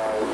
Yeah.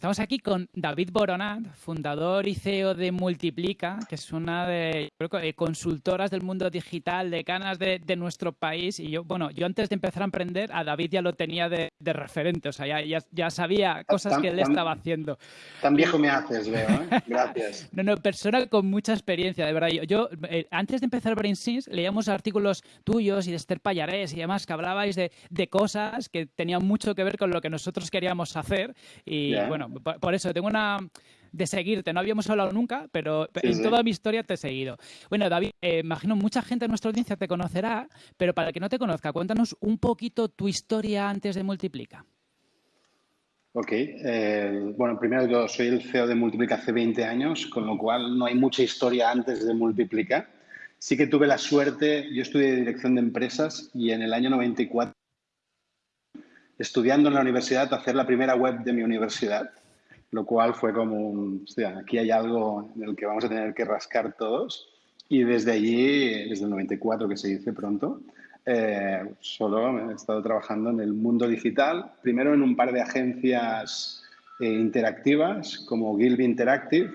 Estamos aquí con David Boronat, fundador y CEO de Multiplica, que es una de consultoras del mundo digital de canas de, nuestro país. Y yo, bueno, yo antes de empezar a emprender, a David ya lo tenía de, referente, o sea, ya, ya, sabía cosas que él estaba haciendo. Tan viejo me haces, veo, ¿eh? Gracias. no, no, persona con mucha experiencia, de verdad. Yo, yo eh, antes de empezar BrainSins, leíamos artículos tuyos y de Esther Payarés y demás que hablabais de, cosas que tenían mucho que ver con lo que nosotros queríamos hacer. Y bueno, por, eso tengo una de seguirte. No habíamos hablado nunca, pero en toda mi historia te he seguido. Bueno, David, eh, imagino mucha gente de nuestra audiencia te conocerá, pero para el que no te conozca, cuéntanos un poquito tu historia antes de Multiplica. Ok, eh, bueno, primero yo soy el CEO de Multiplica hace 20 años, con lo cual no hay mucha historia antes de Multiplica. Sí que tuve la suerte, yo estudié dirección de empresas y en el año 94 estudiando en la universidad, hacer la primera web de mi universidad, lo cual fue como un, hostia, aquí hay algo en el que vamos a tener que rascar todos. Y desde allí, desde el 94 que se dice pronto, eh, solo he estado trabajando en el mundo digital, primero en un par de agencias eh, interactivas como Gilby Interactive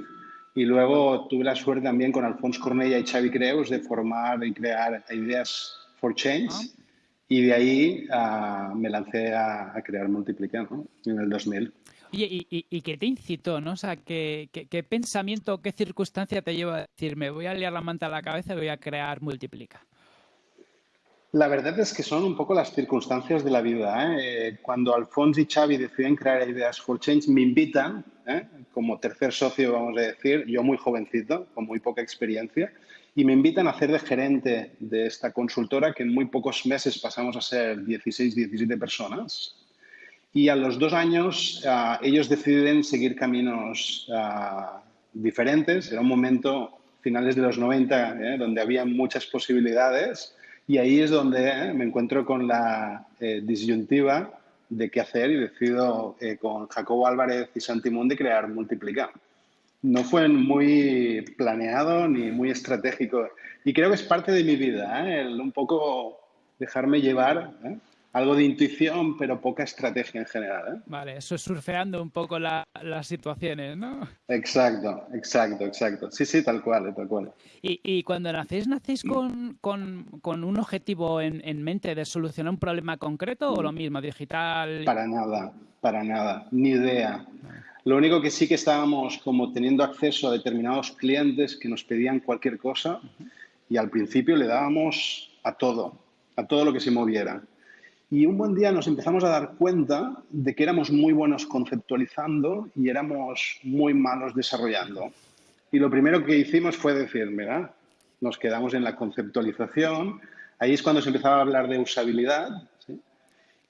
y luego tuve la suerte también con Alfonso Cornella y Xavi Creus de formar y crear Ideas for Change. Ah y de ahí ah, me lancé a, crear Multiplica en el 2000. Oye, ¿y, qué te incitó? ¿no? O sea, ¿qué, qué, pensamiento, qué circunstancia te lleva a decir, me voy a liar la manta a la cabeza y voy a crear Multiplica? La verdad es que son un poco las circunstancias de la vida. ¿eh? Eh, cuando Alfonso y Xavi deciden crear Ideas for Change, me invitan, ¿eh? como tercer socio, vamos a decir, yo muy jovencito, con muy poca experiencia, y me invitan a hacer de gerente de esta consultora que en muy pocos meses pasamos a ser 16, 17 personas. Y a los dos años ah, ellos deciden seguir caminos ah, diferentes. Era un momento, finales de los 90, eh, donde había muchas posibilidades y ahí es donde eh, me encuentro con la eh, disyuntiva de qué hacer y decido con Jacobo Álvarez y Santi de crear Multiplica no fue muy planeado ni muy estratégico. Y creo que es parte de mi vida, ¿eh? el un poco dejarme llevar, ¿eh? Algo de intuición, pero poca estrategia en general. ¿eh? Vale, eso es surfeando un poco las situaciones, ¿no? Exacto, exacto, exacto. Sí, sí, tal cual, tal cual. Y, cuando nacéis, ¿nacéis con, un objetivo en, en, mente de solucionar un problema concreto o lo mismo, digital? Para nada, para nada, ni idea. Lo único que sí que estábamos como teniendo acceso a determinados clientes que nos pedían cualquier cosa y al principio le dábamos a todo, a todo lo que se moviera. Y un buen día nos empezamos a dar cuenta de que éramos muy buenos conceptualizando y éramos muy malos desarrollando. Y lo primero que hicimos fue decir, mira, nos quedamos en la conceptualización. Ahí es cuando se empezaba a hablar de usabilidad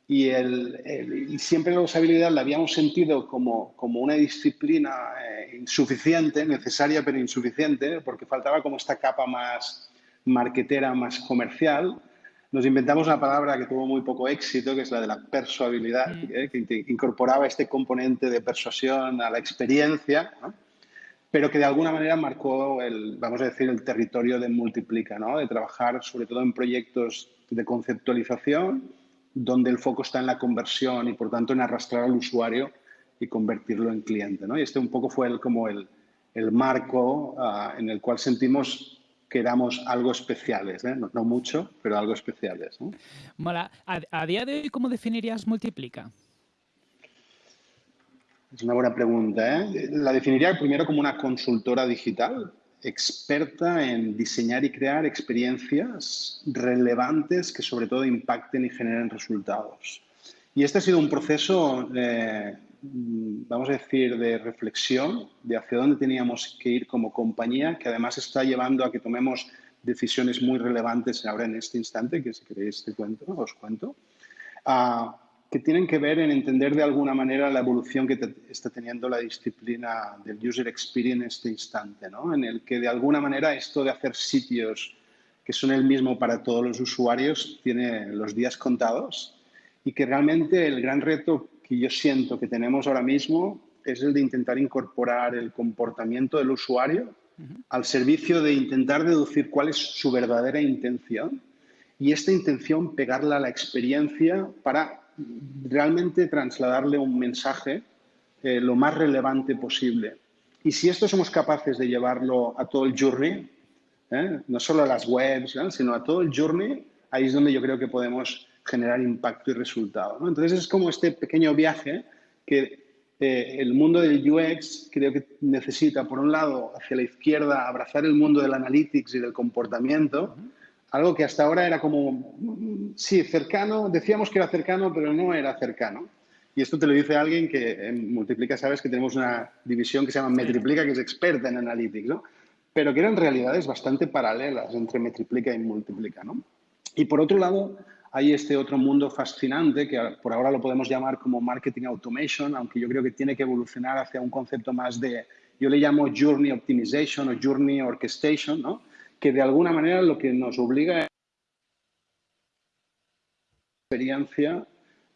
y, el, siempre la usabilidad la habíamos sentido como, como una disciplina eh, insuficiente, necesaria pero insuficiente, porque faltaba como esta capa más marquetera, más comercial. Nos inventamos una palabra que tuvo muy poco éxito, que es la de la persuabilidad, mm. eh, que incorporaba este componente de persuasión a la experiencia, pero que de alguna manera marcó, el, vamos a decir, el territorio de multiplica, ¿no? de trabajar sobre todo en proyectos de conceptualización, donde el foco está en la conversión y por tanto en arrastrar al usuario y convertirlo en cliente. ¿no? Y este un poco fue el, como el, el marco ah, en el cual sentimos que éramos algo especiales, ¿eh? no, mucho, pero algo especiales. ¿no? Mola. ¿A, día de hoy cómo definirías Multiplica? Es una buena pregunta. ¿eh? La definiría primero como una consultora digital experta en diseñar y crear experiencias relevantes que sobre todo impacten y generen resultados. Y este ha sido un proceso, eh, vamos a decir, de reflexión de hacia dónde teníamos que ir como compañía, que además está llevando a que tomemos decisiones muy relevantes ahora en este instante, que si queréis te cuento, os cuento. Que tienen que ver en entender de alguna manera la evolución que está teniendo la disciplina del user experience en este instante, ¿no? en el que de alguna manera esto de hacer sitios que son el mismo para todos los usuarios tiene los días contados y que realmente el gran reto que yo siento que tenemos ahora mismo es el de intentar incorporar el comportamiento del usuario al servicio de intentar deducir cuál es su verdadera intención y esta intención pegarla a la experiencia para realmente trasladarle un mensaje eh, lo más relevante posible. Y si esto somos capaces de llevarlo a todo el journey, ¿eh? no solo a las webs, sino a todo el journey, ahí es donde yo creo que podemos generar impacto y resultado. Entonces es como este pequeño viaje que eh, el mundo del UX creo que necesita, por un lado, hacia la izquierda, abrazar el mundo del analytics y del comportamiento, algo que hasta ahora era como, sí, cercano, decíamos que era cercano, pero no era cercano. Y esto te lo dice alguien que en Multiplica, sabes que tenemos una división que se llama Metriplica, que es experta en analytics, ¿no? Pero que eran realidades bastante paralelas entre Metriplica y Multiplica, ¿no? Y por otro lado, hay este otro mundo fascinante que por ahora lo podemos llamar como marketing automation, aunque yo creo que tiene que evolucionar hacia un concepto más de, yo le llamo journey optimization o journey orchestration, ¿no? que de alguna manera lo que nos obliga es experiencia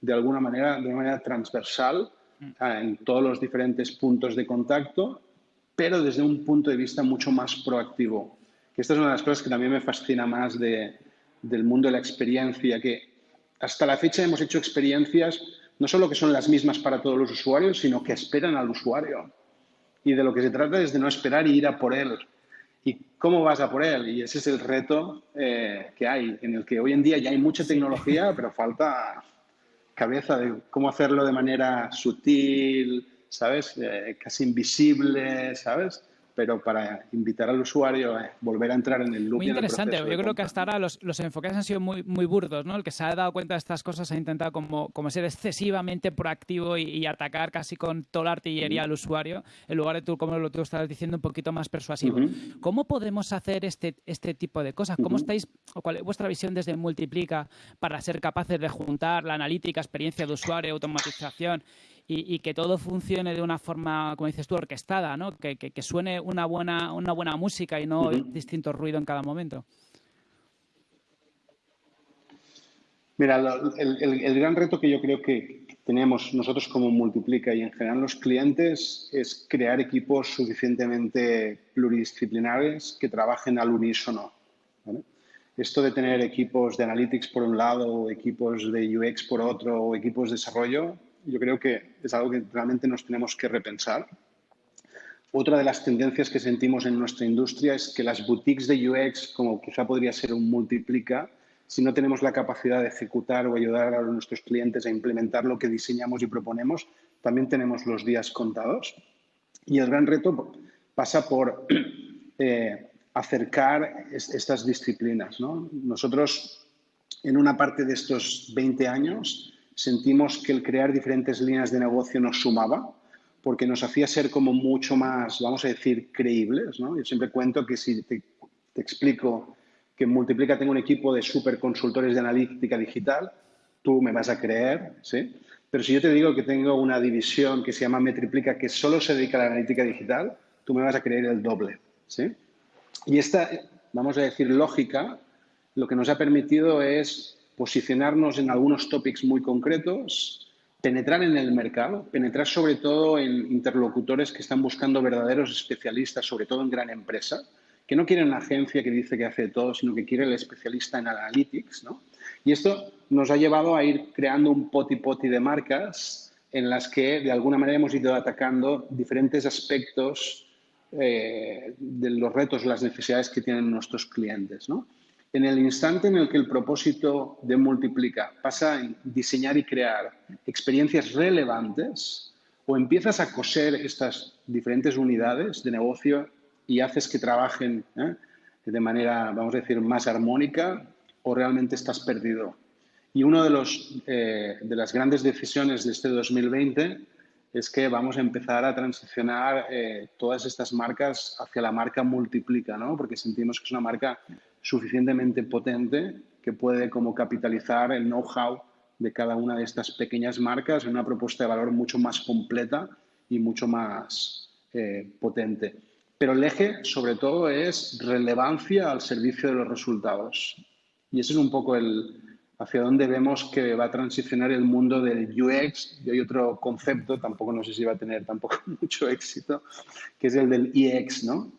de alguna manera, de una manera transversal mm. en todos los diferentes puntos de contacto, pero desde un punto de vista mucho más proactivo. Que esta es una de las cosas que también me fascina más de, del mundo de la experiencia, que hasta la fecha hemos hecho experiencias no solo que son las mismas para todos los usuarios, sino que esperan al usuario. Y de lo que se trata es de no esperar y ir a por él. ¿Y cómo vas a por él? Y ese es el reto eh, que hay, en el que hoy en día ya hay mucha tecnología, pero falta cabeza de cómo hacerlo de manera sutil, ¿sabes? Eh, casi invisible, ¿sabes? Pero para invitar al usuario a volver a entrar en el loop. Muy interesante, yo creo que hasta ahora los, los, enfoques han sido muy, muy burdos, ¿no? El que se ha dado cuenta de estas cosas ha intentado como, como ser excesivamente proactivo y, atacar casi con toda la artillería al usuario, en lugar de tú, como lo tú estabas diciendo, un poquito más persuasivo. ¿Cómo podemos hacer este, este tipo de cosas? ¿Cómo estáis, o cuál es vuestra visión desde Multiplica para ser capaces de juntar la analítica, experiencia de usuario, automatización y, que todo funcione de una forma, como dices tú, orquestada, ¿no? Que, que, suene una buena, una buena música y no distinto ruido en cada momento. Mira, el, el, gran reto que yo creo que tenemos nosotros como Multiplica y en general los clientes es crear equipos suficientemente pluridisciplinares que trabajen al unísono. Esto de tener equipos de analytics por un lado, equipos de UX por otro, o equipos de desarrollo, yo creo que es algo que realmente nos tenemos que repensar. Otra de las tendencias que sentimos en nuestra industria es que las boutiques de UX, como quizá podría ser un multiplica, si no tenemos la capacidad de ejecutar o ayudar a nuestros clientes a implementar lo que diseñamos y proponemos, también tenemos los días contados. Y el gran reto pasa por eh, acercar estas disciplinas. Nosotros, en una parte de estos 20 años, sentimos que el crear diferentes líneas de negocio nos sumaba, porque nos hacía ser como mucho más, vamos a decir, creíbles. ¿no? Yo siempre cuento que si te, explico que Multiplica tengo un equipo de super consultores de analítica digital, tú me vas a creer, ¿sí? Pero si yo te digo que tengo una división que se llama Metriplica que solo se dedica a la analítica digital, tú me vas a creer el doble, ¿sí? Y esta, vamos a decir, lógica, lo que nos ha permitido es posicionarnos en algunos topics muy concretos, penetrar en el mercado, penetrar sobre todo en interlocutores que están buscando verdaderos especialistas, sobre todo en gran empresa, que no quieren una agencia que dice que hace todo, sino que quiere el especialista en analytics. ¿no? Y esto nos ha llevado a ir creando un poti-poti de marcas en las que de alguna manera hemos ido atacando diferentes aspectos eh, de los retos, las necesidades que tienen nuestros clientes. ¿no? En el instante en el que el propósito de Multiplica pasa en diseñar y crear experiencias relevantes, o empiezas a coser estas diferentes unidades de negocio y haces que trabajen ¿eh? de manera, vamos a decir, más armónica, o realmente estás perdido. Y una de, eh, de las grandes decisiones de este 2020 es que vamos a empezar a transicionar eh, todas estas marcas hacia la marca Multiplica, ¿no? porque sentimos que es una marca suficientemente potente que puede como capitalizar el know-how de cada una de estas pequeñas marcas en una propuesta de valor mucho más completa y mucho más eh, potente. Pero el eje, sobre todo, es relevancia al servicio de los resultados. Y ese es un poco el, hacia dónde vemos que va a transicionar el mundo del UX. Y hay otro concepto, tampoco no sé si va a tener tampoco mucho éxito, que es el del EX, ¿no?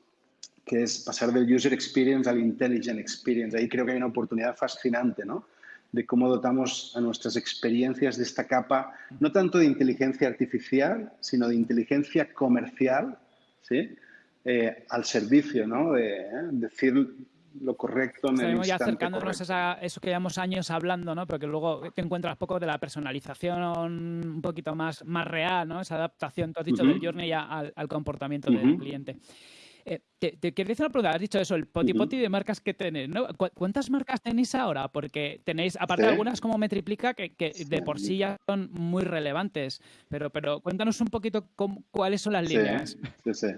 Que es pasar del user experience al intelligent experience. Ahí creo que hay una oportunidad fascinante, ¿no? De cómo dotamos a nuestras experiencias de esta capa, no tanto de inteligencia artificial, sino de inteligencia comercial, ¿sí? Eh, al servicio, ¿no? De ¿eh? decir lo correcto en Estamos el ya acercándonos a eso que llevamos años hablando, ¿no? Pero que luego te encuentras poco de la personalización un poquito más, más real, ¿no? Esa adaptación, tú has dicho, del journey al, al comportamiento del cliente. Eh, te, te quiero decir una pregunta, has dicho eso, el poti poti de marcas que tenéis, ¿no? ¿Cuántas marcas tenéis ahora? Porque tenéis, aparte de algunas como Metriplica, que, que de por sí ya son muy relevantes, pero, pero cuéntanos un poquito cuáles son las líneas. Sí, sí.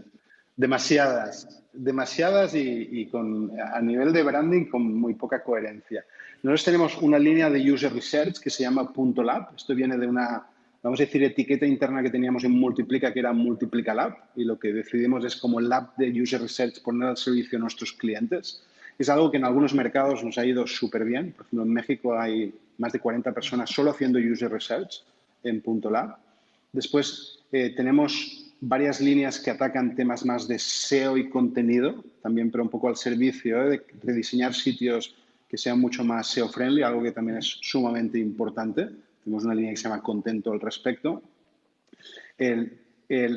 Demasiadas, demasiadas y, con, a nivel de branding con muy poca coherencia. Nosotros tenemos una línea de user research que se llama Punto Lab. Esto viene de una, vamos a decir, etiqueta interna que teníamos en Multiplica, que era Multiplica Lab, y lo que decidimos es como lab de user research poner al servicio a nuestros clientes. Es algo que en algunos mercados nos ha ido súper bien. Por ejemplo, en México hay más de 40 personas solo haciendo user research en Punto Lab. Después eh, tenemos varias líneas que atacan temas más de SEO y contenido, también pero un poco al servicio ¿eh? de, diseñar sitios que sean mucho más SEO friendly, algo que también es sumamente importante. Tenemos una línea que se llama Contento al respecto.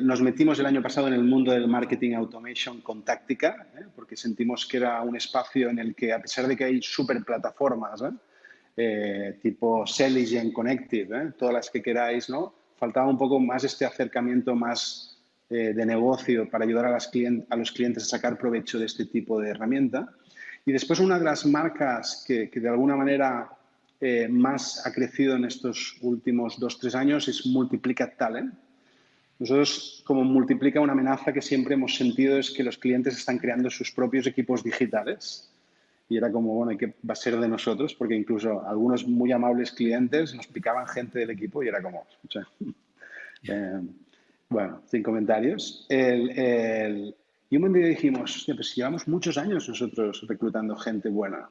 nos metimos el año pasado en el mundo del marketing automation con táctica, ¿eh? porque sentimos que era un espacio en el que, a pesar de que hay super plataformas, ¿eh? tipo Selligent, Connective, todas las que queráis, ¿no? faltaba un poco más este acercamiento más eh, de negocio para ayudar a, las a, los clientes a sacar provecho de este tipo de herramienta. Y después una de las marcas que, de alguna manera eh, más ha crecido en estos últimos dos, tres años es Multiplica Talent. Nosotros, como Multiplica, una amenaza que siempre hemos sentido es que los clientes están creando sus propios equipos digitales. Y era como, bueno, ¿qué va a ser de nosotros? Porque incluso algunos muy amables clientes nos picaban gente del equipo y era como, eh, bueno, sin comentarios. El, y un buen día dijimos, pues llevamos muchos años nosotros reclutando gente buena.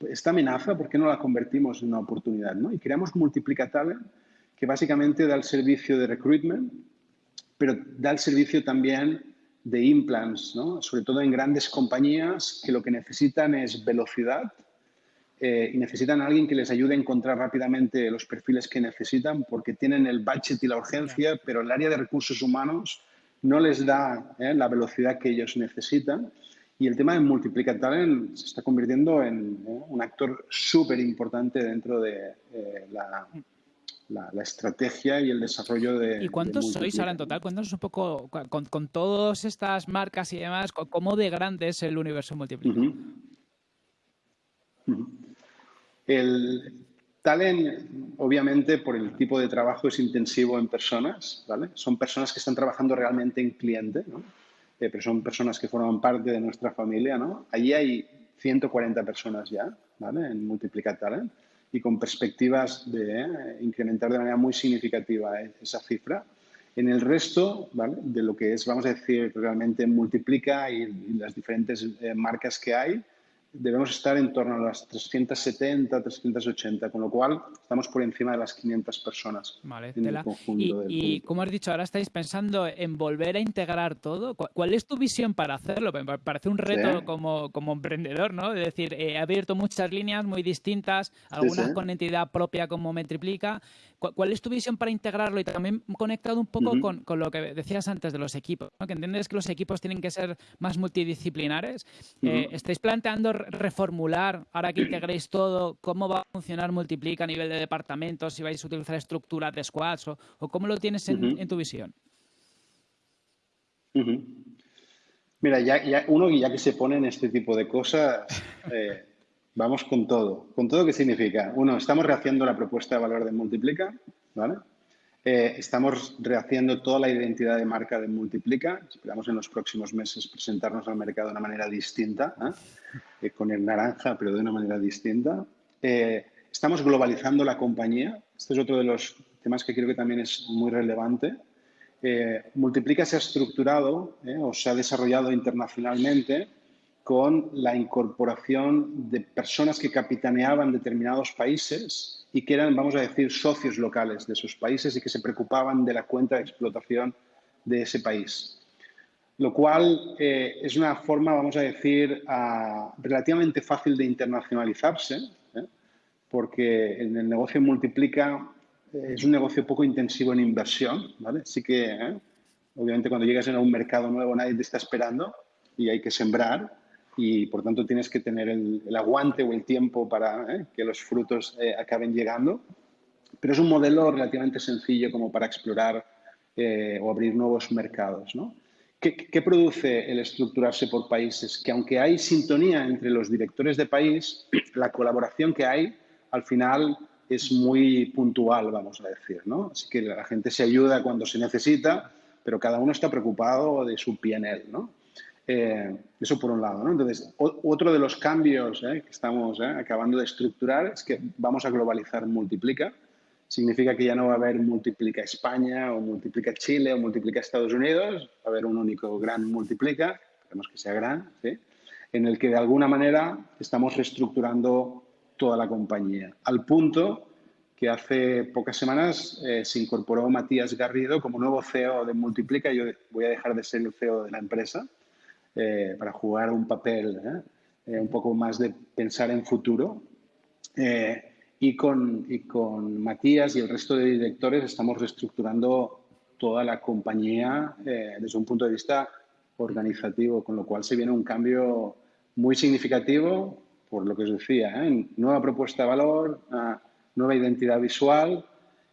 Esta amenaza, ¿por qué no la convertimos en una oportunidad? ¿no? Y creamos Multiplica Talent, que básicamente da el servicio de recruitment, pero da el servicio también de implants, ¿no? sobre todo en grandes compañías que lo que necesitan es velocidad eh, y necesitan a alguien que les ayude a encontrar rápidamente los perfiles que necesitan porque tienen el budget y la urgencia, pero el área de recursos humanos no les da eh, la velocidad que ellos necesitan. Y el tema de Multiplica Talent se está convirtiendo en eh, un actor súper importante dentro de la, la, estrategia y el desarrollo de. ¿Y cuántos sois ahora en total? Cuéntanos un poco, con, con, todas estas marcas y demás, cómo de grande es el universo Multiplica. El talent, obviamente, por el tipo de trabajo es intensivo en personas, ¿vale? Son personas que están trabajando realmente en cliente, ¿no? Eh, pero son personas que forman parte de nuestra familia, ¿no? Allí hay 140 personas ya, ¿vale? En Multiplica Talent y con perspectivas de eh, incrementar de manera muy significativa eh, esa cifra. En el resto, ¿vale? De lo que es, vamos a decir, realmente Multiplica y, las diferentes marcas que hay, debemos estar en torno a las 370, 380, con lo cual estamos por encima de las 500 personas vale, en el conjunto. Y, como has dicho, ahora estáis pensando en volver a integrar todo. ¿Cuál es tu visión para hacerlo? Me parece un reto como, como emprendedor, ¿no? Es decir, he abierto muchas líneas muy distintas, algunas con entidad propia como Metriplica. ¿Cuál es tu visión para integrarlo y también conectado un poco con, con, lo que decías antes de los equipos? ¿no? Que entiendes que los equipos tienen que ser más multidisciplinares. Eh, ¿Estáis planteando reformular, ahora que integréis todo, cómo va a funcionar Multiplica a nivel de departamentos, si vais a utilizar estructuras de squads o, cómo lo tienes en, tu visión? Mira, ya, uno ya que se pone en este tipo de cosas, eh, vamos con todo. ¿Con todo qué significa? Uno, estamos rehaciendo la propuesta de valor de Multiplica, ¿vale? Eh, estamos rehaciendo toda la identidad de marca de Multiplica. Esperamos en los próximos meses presentarnos al mercado de una manera distinta, ¿eh? Eh, con el naranja, pero de una manera distinta. estamos globalizando la compañía. Este es otro de los temas que creo que también es muy relevante. Multiplica se ha estructurado o se ha desarrollado internacionalmente con la incorporación de personas que capitaneaban determinados países y que eran, vamos a decir, socios locales de sus países y que se preocupaban de la cuenta de explotación de ese país. lo cual eh, es una forma, vamos a decir, relativamente fácil de internacionalizarse, ¿eh? porque en el negocio multiplica eh, es un negocio poco intensivo en inversión, ¿vale? Sí que, obviamente, cuando llegas a un mercado nuevo nadie te está esperando y hay que sembrar y, por tanto, tienes que tener el, aguante o el tiempo para que los frutos acaben llegando. Pero es un modelo relativamente sencillo como para explorar o abrir nuevos mercados, ¿no? ¿Qué, produce el estructurarse por países? Que aunque hay sintonía entre los directores de país, la colaboración que hay al final es muy puntual, vamos a decir, ¿no? Así que la gente se ayuda cuando se necesita, pero cada uno está preocupado de su PNL, ¿no? Eh, eso por un lado, ¿no? Entonces, otro de los cambios eh, que estamos eh, acabando de estructurar es que vamos a globalizar Multiplica. Significa que ya no va a haber multiplica España o multiplica Chile o multiplica Estados Unidos, va a haber un único gran multiplica, queremos que sea gran, en el que de alguna manera estamos reestructurando toda la compañía, al punto que hace pocas semanas eh, se incorporó Matías Garrido como nuevo CEO de Multiplica. Yo voy a dejar de ser el CEO de la empresa eh, para jugar un papel eh, un poco más de pensar en futuro. Y con, y con Matías y el resto de directores estamos reestructurando toda la compañía eh, desde un punto de vista organizativo, con lo cual se viene un cambio muy significativo, por lo que os decía, ¿eh? nueva propuesta de valor, nueva identidad visual,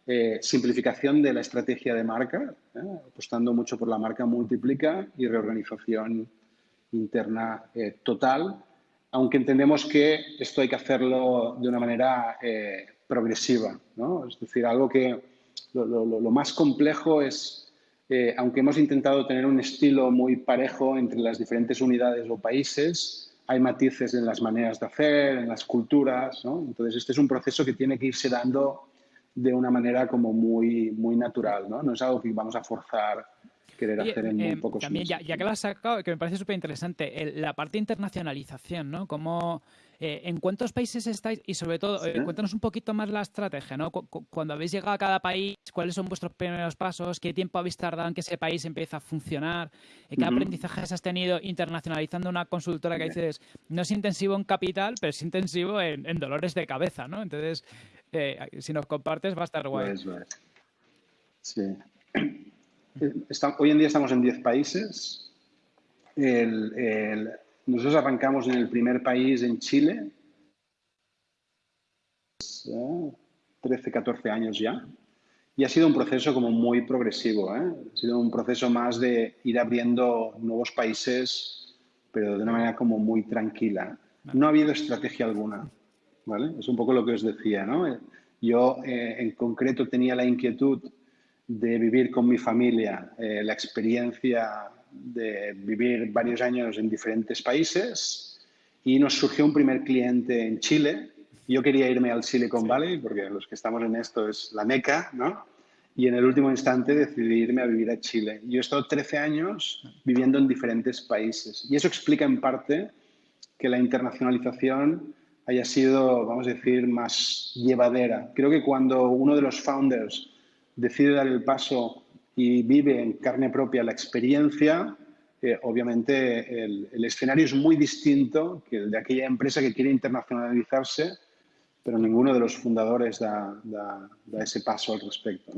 eh, simplificación de la estrategia de marca, apostando mucho por la marca multiplica y reorganización interna total aunque entendemos que esto hay que hacerlo de una manera eh, progresiva. ¿no? Es decir, algo que lo, más complejo es, eh, aunque hemos intentado tener un estilo muy parejo entre las diferentes unidades o países, hay matices en las maneras de hacer, en las culturas. ¿no? Entonces, este es un proceso que tiene que irse dando de una manera como muy, muy natural. ¿no? no es algo que vamos a forzar querer hacer en muy pocos También, ya, que lo has sacado, que me parece súper interesante, la parte de internacionalización, ¿no? Como, eh, ¿En cuántos países estáis? Y sobre todo, eh, cuéntanos un poquito más la estrategia, ¿no? cuando habéis llegado a cada país, ¿cuáles son vuestros primeros pasos? ¿Qué tiempo habéis tardado en que ese país empiece a funcionar? Eh, ¿Qué aprendizajes has tenido internacionalizando una consultora que dices, no es intensivo en capital, pero es intensivo en, dolores de cabeza, ¿no? Entonces, si nos compartes va a estar guay. Pues, pues, sí hoy en día estamos en 10 países. nosotros arrancamos en el primer país, en Chile, 13, 14 años ya. Y ha sido un proceso como muy progresivo. ¿eh? Ha sido un proceso más de ir abriendo nuevos países, pero de una manera como muy tranquila. No ha habido estrategia alguna. ¿vale? Es un poco lo que os decía. ¿no? Yo eh, en concreto tenía la inquietud de vivir con mi familia, eh, la experiencia de vivir varios años en diferentes países y nos surgió un primer cliente en Chile. Yo quería irme al Silicon Valley porque los que estamos en esto es la meca, ¿no? Y en el último instante decidí irme a vivir a Chile. Yo he estado 13 años viviendo en diferentes países y eso explica en parte que la internacionalización haya sido, vamos a decir, más llevadera. Creo que cuando uno de los founders decide dar el paso y vive en carne propia la experiencia, eh, obviamente el, escenario es muy distinto que el de aquella empresa que quiere internacionalizarse, pero ninguno de los fundadores da, ese paso al respecto.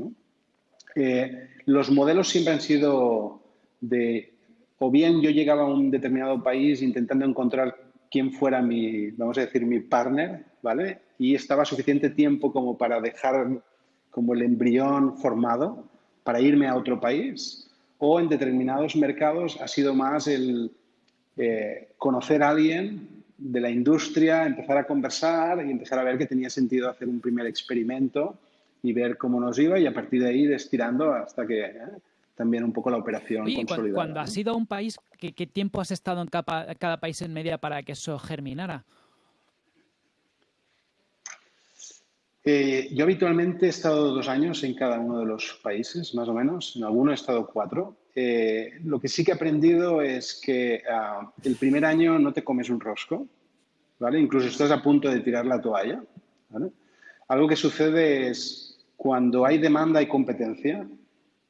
Eh, los modelos siempre han sido de, o bien yo llegaba a un determinado país intentando encontrar quién fuera mi, vamos a decir, mi partner, ¿vale? Y estaba suficiente tiempo como para dejar como el embrión formado para irme a otro país o en determinados mercados ha sido más el eh, conocer a alguien de la industria, empezar a conversar y empezar a ver que tenía sentido hacer un primer experimento y ver cómo nos iba y a partir de ahí ir estirando hasta que eh, también un poco la operación consolidada. Cuando has ido a un país, ¿qué, tiempo has estado en cada país en media para que eso germinara? Eh, yo habitualmente he estado dos años en cada uno de los países, más o menos. En alguno he estado cuatro. Eh, lo que sí que he aprendido es que ah, el primer año no te comes un rosco, ¿vale? Incluso estás a punto de tirar la toalla, Algo que sucede es cuando hay demanda hay competencia,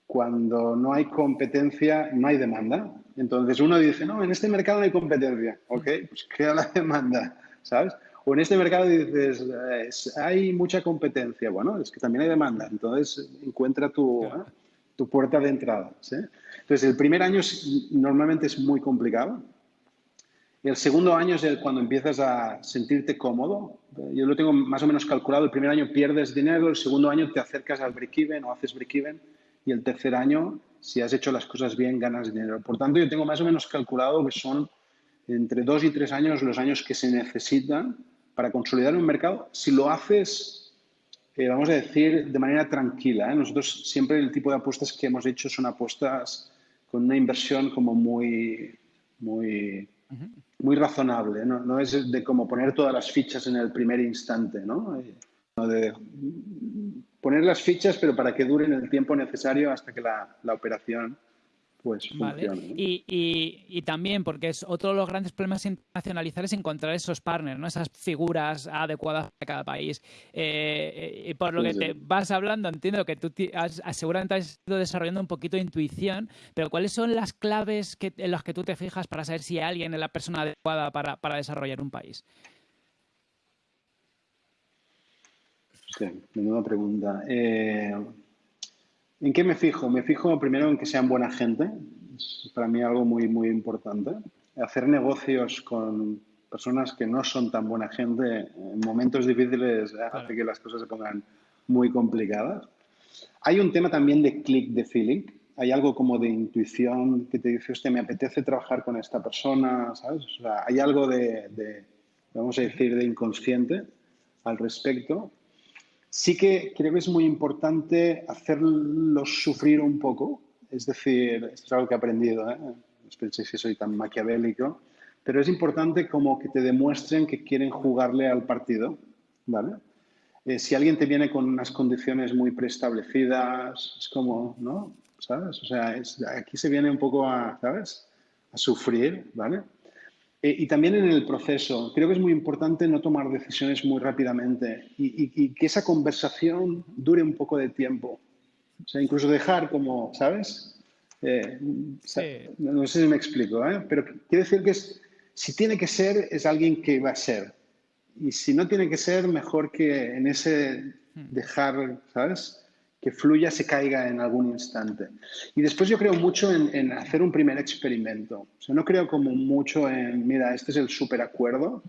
cuando no hay competencia no hay demanda Entonces uno dice, no, en este mercado no hay competencia. Ok, pues crea la demanda, ¿sabes? O en este mercado dices, hay mucha competencia. Bueno, es que también hay demanda. Entonces encuentra tu, ¿eh? tu puerta de entrada. ¿sí? Entonces el primer año normalmente es muy complicado. El segundo año es el, cuando empiezas a sentirte cómodo. Yo lo tengo más o menos calculado. El primer año pierdes dinero, el segundo año te acercas al break-even o haces break-even y el tercer año, si has hecho las cosas bien, ganas dinero. Por tanto, yo tengo más o menos calculado que son entre dos y tres años los años que se necesitan para consolidar un mercado, si lo haces, eh, vamos a decir, de manera tranquila. ¿eh? Nosotros siempre el tipo de apuestas que hemos hecho son apuestas con una inversión como muy, muy, muy razonable. ¿no? no es de como poner todas las fichas en el primer instante, ¿no? Eh, de poner las fichas, pero para que duren el tiempo necesario hasta que la, la operación pues y, también, porque es otro de los grandes problemas internacionalizar es encontrar esos partners, ¿no? esas figuras adecuadas para cada país. Eh, y por lo que te vas hablando, entiendo que tú has, seguramente has ido desarrollando un poquito de intuición, pero ¿cuáles son las claves que, en las que tú te fijas para saber si alguien es la persona adecuada para, para desarrollar un país? Sí, menuda pregunta. Eh, ¿En qué me fijo? Me fijo primero en que sean buena gente. Es para mí algo muy, muy importante. Hacer negocios con personas que no son tan buena gente en momentos difíciles hace que las cosas se pongan muy complicadas. Hay un tema también de click, de feeling. Hay algo como de intuición que te dice, hostia, me apetece trabajar con esta persona, ¿sabes? O sea, hay algo de, de vamos a decir, de inconsciente al respecto Sí que creo que es muy importante hacerlos sufrir un poco. Es decir, esto es algo que he aprendido, ¿eh? no penséis que soy tan maquiavélico, pero es importante como que te demuestren que quieren jugarle al partido, ¿vale? Eh, si alguien te viene con unas condiciones muy preestablecidas, es como, ¿no? ¿Sabes? O sea, aquí se viene un poco a, ¿sabes? A sufrir, ¿vale? Eh, y también en el proceso. Creo que es muy importante no tomar decisiones muy rápidamente y, que esa conversación dure un poco de tiempo. O sea, incluso dejar como, ¿sabes? Eh, no sé si me explico, ¿eh? pero quiere decir que es, si tiene que ser, es alguien que va a ser. Y si no tiene que ser, mejor que en ese hmm. dejar, ¿sabes? Que fluya se caiga en algún instante. Y después yo creo mucho en, hacer un primer experimento. O no creo como mucho en, mira, este es el super acuerdo.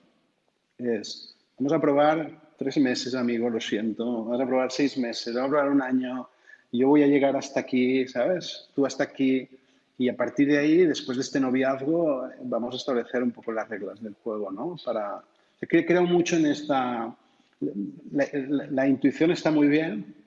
Es, vamos a probar tres meses, amigo, lo siento. Vamos a probar seis meses, vamos a probar un año. Yo voy a llegar hasta aquí, ¿sabes? Tú hasta aquí. Y a partir de ahí, después de este noviazgo, vamos a establecer un poco las reglas del juego, ¿no? Para, creo mucho en esta... la intuición está muy bien,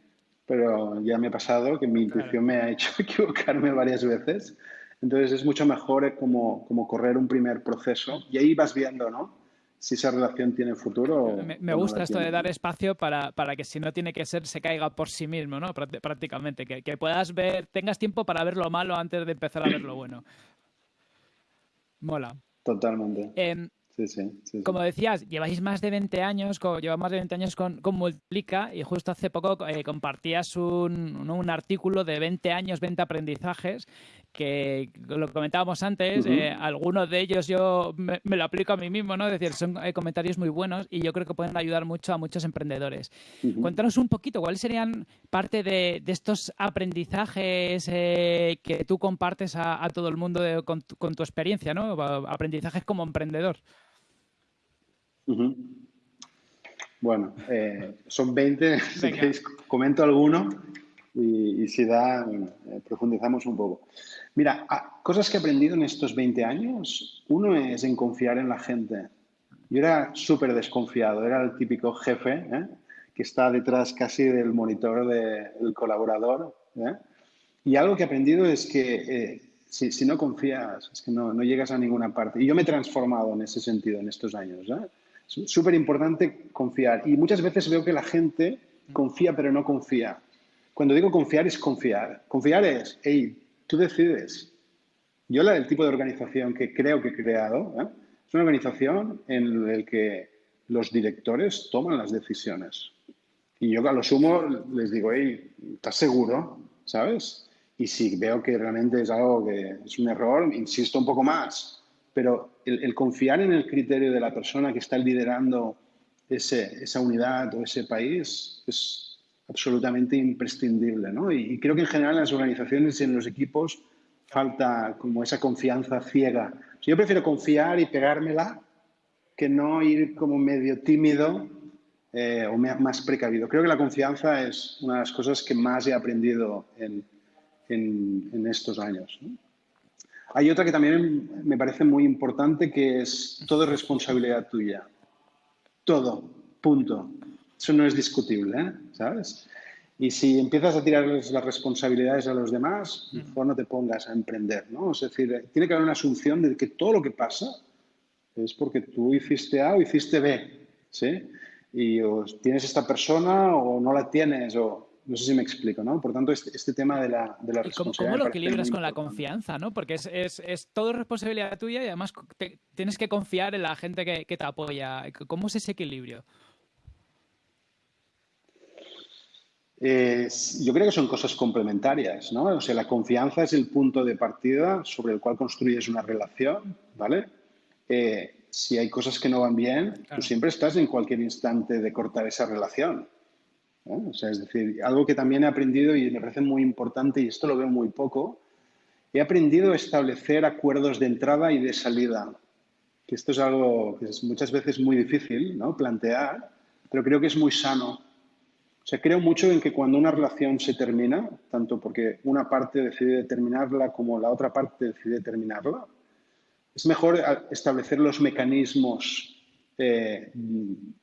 pero ya me ha pasado que mi intuición me ha hecho equivocarme varias veces. Entonces es mucho mejor como, como correr un primer proceso y ahí vas viendo, ¿no? Si esa relación tiene futuro. Me, me gusta esto de dar espacio para, para, que si no tiene que ser, se caiga por sí mismo, ¿no? Prácticamente. Que, que puedas ver, tengas tiempo para ver lo malo antes de empezar a ver lo bueno. Mola. Totalmente. Como decías, lleváis más de 20 años, llevas más de 20 años con, con Multiplica y justo hace poco eh, compartías un, un, artículo de 20 años, 20 aprendizajes que lo comentábamos antes, eh, algunos de ellos yo me, lo aplico a mí mismo, ¿no? Es decir, son eh, comentarios muy buenos y yo creo que pueden ayudar mucho a muchos emprendedores. Cuéntanos un poquito, ¿cuáles serían parte de, estos aprendizajes que tú compartes a, todo el mundo con, con, tu, experiencia, ¿no? Aprendizajes como emprendedor. Bueno, eh, son 20, si queréis comento alguno y, si da, eh, profundizamos un poco. Mira, cosas que he aprendido en estos 20 años, uno es en confiar en la gente. Yo era súper desconfiado, era el típico jefe ¿eh? que está detrás casi del monitor del colaborador. Y algo que he aprendido es que si, no confías, es que no, no, llegas a ninguna parte. Y yo me he transformado en ese sentido en estos años. ¿eh? Súper importante confiar. Y muchas veces veo que la gente confía pero no confía. Cuando digo confiar es confiar. Confiar es, hey, tú decides. Yo la, el tipo de organización que creo que he creado ¿eh? es una organización en la que los directores toman las decisiones. Y yo a lo sumo les digo, hey, ¿estás seguro? ¿Sabes? y si veo que realmente es algo que es un error, insisto un poco más. Pero el, confiar en el criterio de la persona que está liderando ese, esa unidad o ese país es absolutamente imprescindible. ¿no? Y, creo que en general en las organizaciones y en los equipos falta como esa confianza ciega. yo prefiero confiar y pegármela que no ir como medio tímido eh, o más precavido. Creo que la confianza es una de las cosas que más he aprendido en, en, estos años. Hay otra que también me parece muy importante, que es todo es responsabilidad tuya. Todo, punto. Eso no es discutible, ¿eh? ¿sabes? Y si empiezas a tirar las responsabilidades a los demás, mejor no te pongas a emprender, ¿no? Es decir, tiene que haber una asunción de que todo lo que pasa es porque tú hiciste A o hiciste B, ¿sí? Y o tienes esta persona o no la tienes, o no sé si me explico, ¿no? Por tanto, este, este tema de la, de la responsabilidad. ¿Cómo, lo equilibras con la confianza, ¿no? Porque es, es, es, todo responsabilidad tuya y además tienes que confiar en la gente que, que, te apoya. ¿Cómo es ese equilibrio? yo creo que son cosas complementarias, ¿no? O sea, la confianza es el punto de partida sobre el cual construyes una relación, ¿vale? Eh, si hay cosas que no van bien, tú siempre estás en cualquier instante de cortar esa relación. O sea, es decir, algo que también he aprendido y me parece muy importante, y esto lo veo muy poco, he aprendido a establecer acuerdos de entrada y de salida. Que esto es algo que es muchas veces muy difícil ¿no? plantear, pero creo que es muy sano. O sea, creo mucho en que cuando una relación se termina, tanto porque una parte decide terminarla como la otra parte decide terminarla, es mejor establecer los mecanismos eh,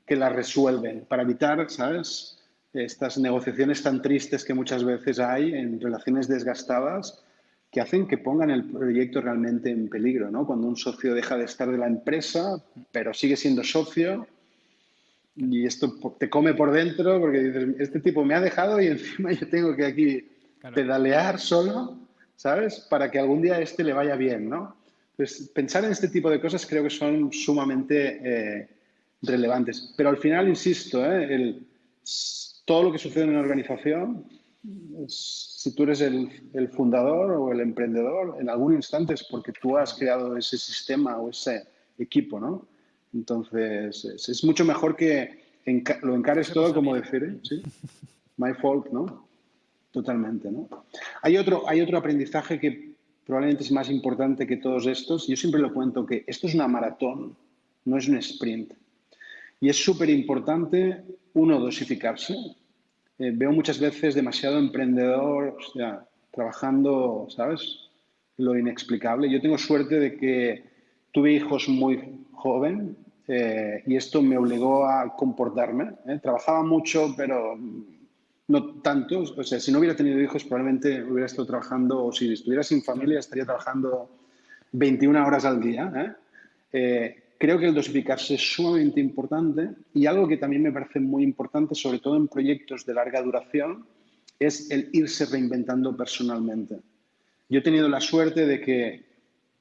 que la resuelven para evitar, ¿sabes? Estas negociaciones tan tristes que muchas veces hay en relaciones desgastadas que hacen que pongan el proyecto realmente en peligro, ¿no? Cuando un socio deja de estar de la empresa, pero sigue siendo socio y esto te come por dentro porque dices, este tipo me ha dejado y encima yo tengo que aquí pedalear solo, ¿sabes? Para que algún día este le vaya bien, ¿no? Entonces, pensar en este tipo de cosas creo que son sumamente eh, relevantes. Pero al final, insisto, ¿eh? el, todo lo que sucede en una organización, si tú eres el, fundador o el emprendedor, en algún instante es porque tú has creado ese sistema o ese equipo, ¿no? Entonces, es, mucho mejor que lo encares todo como decir, ¿eh? ¿sí? My fault, ¿no? Totalmente, ¿no? Hay otro, hay otro aprendizaje que probablemente es más importante que todos estos. Yo siempre lo cuento que esto es una maratón, no es un sprint. Y es súper importante, uno, dosificarse. Eh, veo muchas veces demasiado emprendedor, o sea, trabajando, ¿sabes? Lo inexplicable. Yo tengo suerte de que tuve hijos muy joven eh, y esto me obligó a comportarme. ¿eh? Trabajaba mucho, pero no tanto. O sea, si no hubiera tenido hijos, probablemente hubiera estado trabajando, o si estuviera sin familia, estaría trabajando 21 horas al día. ¿eh? Creo que el dosificarse es sumamente importante y algo que también me parece muy importante, sobre todo en proyectos de larga duración, es el irse reinventando personalmente. Yo he tenido la suerte de que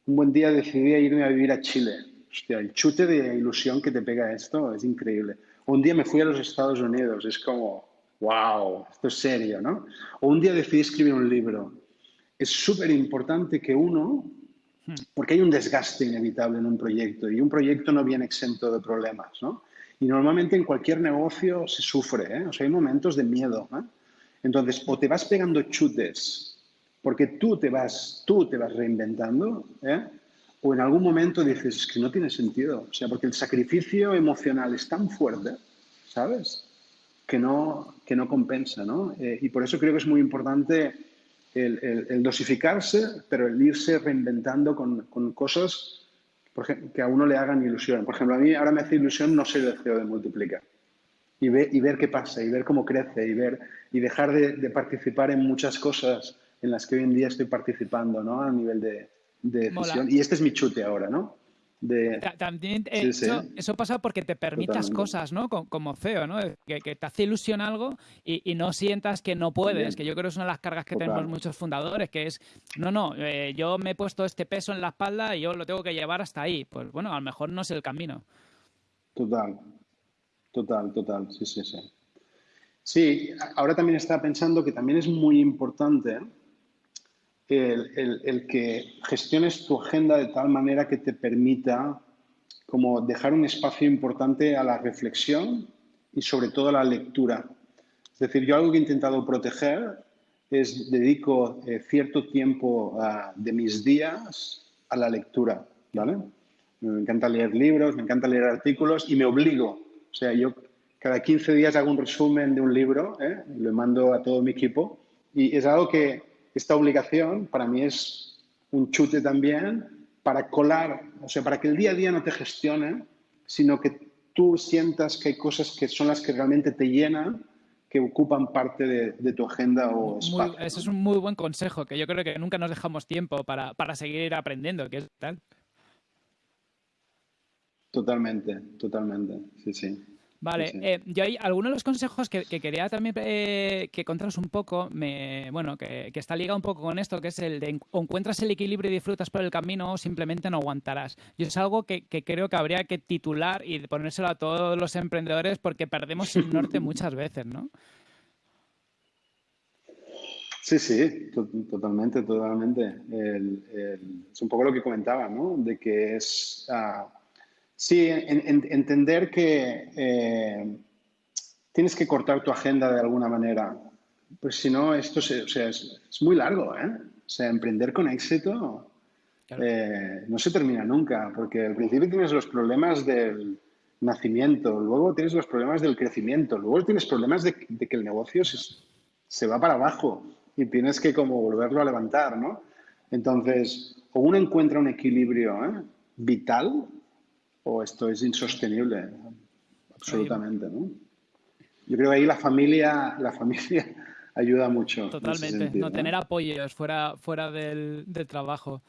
un buen día decidí irme a vivir a Chile. Hostia, el chute de ilusión que te pega esto es increíble. Un día me fui a los Estados Unidos, es como, wow, esto es serio, ¿no? O un día decidí escribir un libro. Es súper importante que uno porque hay un desgaste inevitable en un proyecto y un proyecto no viene exento de problemas, ¿no? Y normalmente en cualquier negocio se sufre, ¿eh? O sea, hay momentos de miedo, ¿eh? Entonces, o te vas pegando chutes porque tú te vas, tú te vas reinventando, ¿eh? o en algún momento dices, es que no tiene sentido, o sea, porque el sacrificio emocional es tan fuerte, ¿sabes? Que no, que no compensa, ¿no? Eh, y por eso creo que es muy importante el, dosificarse, pero el irse reinventando con, con cosas por ejemplo, que a uno le hagan ilusión. Por ejemplo, a mí ahora me hace ilusión no ser el CEO de Multiplica y, ver, y ver qué pasa y ver cómo crece y, ver, y dejar de, participar en muchas cosas en las que hoy en día estoy participando ¿no? a nivel de, de decisión. Y este es mi chute ahora, ¿no? También eh, eso, pasa porque te permitas cosas, ¿no? Como, CEO, ¿no? Que, te hace ilusión algo y, no sientas que no puedes, que yo creo que es una de las cargas que tenemos muchos fundadores, que es, no, no, eh, yo me he puesto este peso en la espalda y yo lo tengo que llevar hasta ahí. Pues bueno, a lo mejor no es el camino. Total, total, total, sí, sí, sí. Sí, ahora también estaba pensando que también es muy importante el, que gestiones tu agenda de tal manera que te permita como dejar un espacio importante a la reflexión y sobre todo a la lectura. Es decir, yo algo que he intentado proteger es dedico eh, cierto tiempo ah, de mis días a la lectura, ¿vale? Me encanta leer libros, me encanta leer artículos y me obligo. O sea, yo cada 15 días hago un resumen de un libro, ¿eh? lo mando a todo mi equipo y es algo que esta obligación para mí es un chute también para colar, o sea, para que el día a día no te gestione, sino que tú sientas que hay cosas que son las que realmente te llenan que ocupan parte de, tu agenda o espacio. ese es un muy buen consejo, que yo creo que nunca nos dejamos tiempo para, para seguir aprendiendo, que es tal. Totalmente, totalmente, sí, sí. Vale, eh, yo hay algunos de los consejos que, quería también eh, que contaros un poco, me, bueno, que, está ligado un poco con esto, que es el de encuentras el equilibrio y disfrutas por el camino o simplemente no aguantarás. Y es algo que, creo que habría que titular y ponérselo a todos los emprendedores porque perdemos el norte muchas veces, ¿no? Sí, sí, totalmente, totalmente. es un poco lo que comentaba, ¿no? De que es... Ah, Sí, entender que eh, tienes que cortar tu agenda de alguna manera. Pues si no, esto es, muy largo, ¿eh? O sea, emprender con éxito eh, no se termina nunca, porque al principio tienes los problemas del nacimiento, luego tienes los problemas del crecimiento, luego tienes problemas de, que el negocio se, se, va para abajo y tienes que como volverlo a levantar, ¿no? Entonces, o uno encuentra un equilibrio ¿eh? vital o esto es insostenible, absolutamente, ¿no? Yo creo que ahí la familia, la familia ayuda mucho. Totalmente, no, tener apoyos fuera, fuera del, trabajo.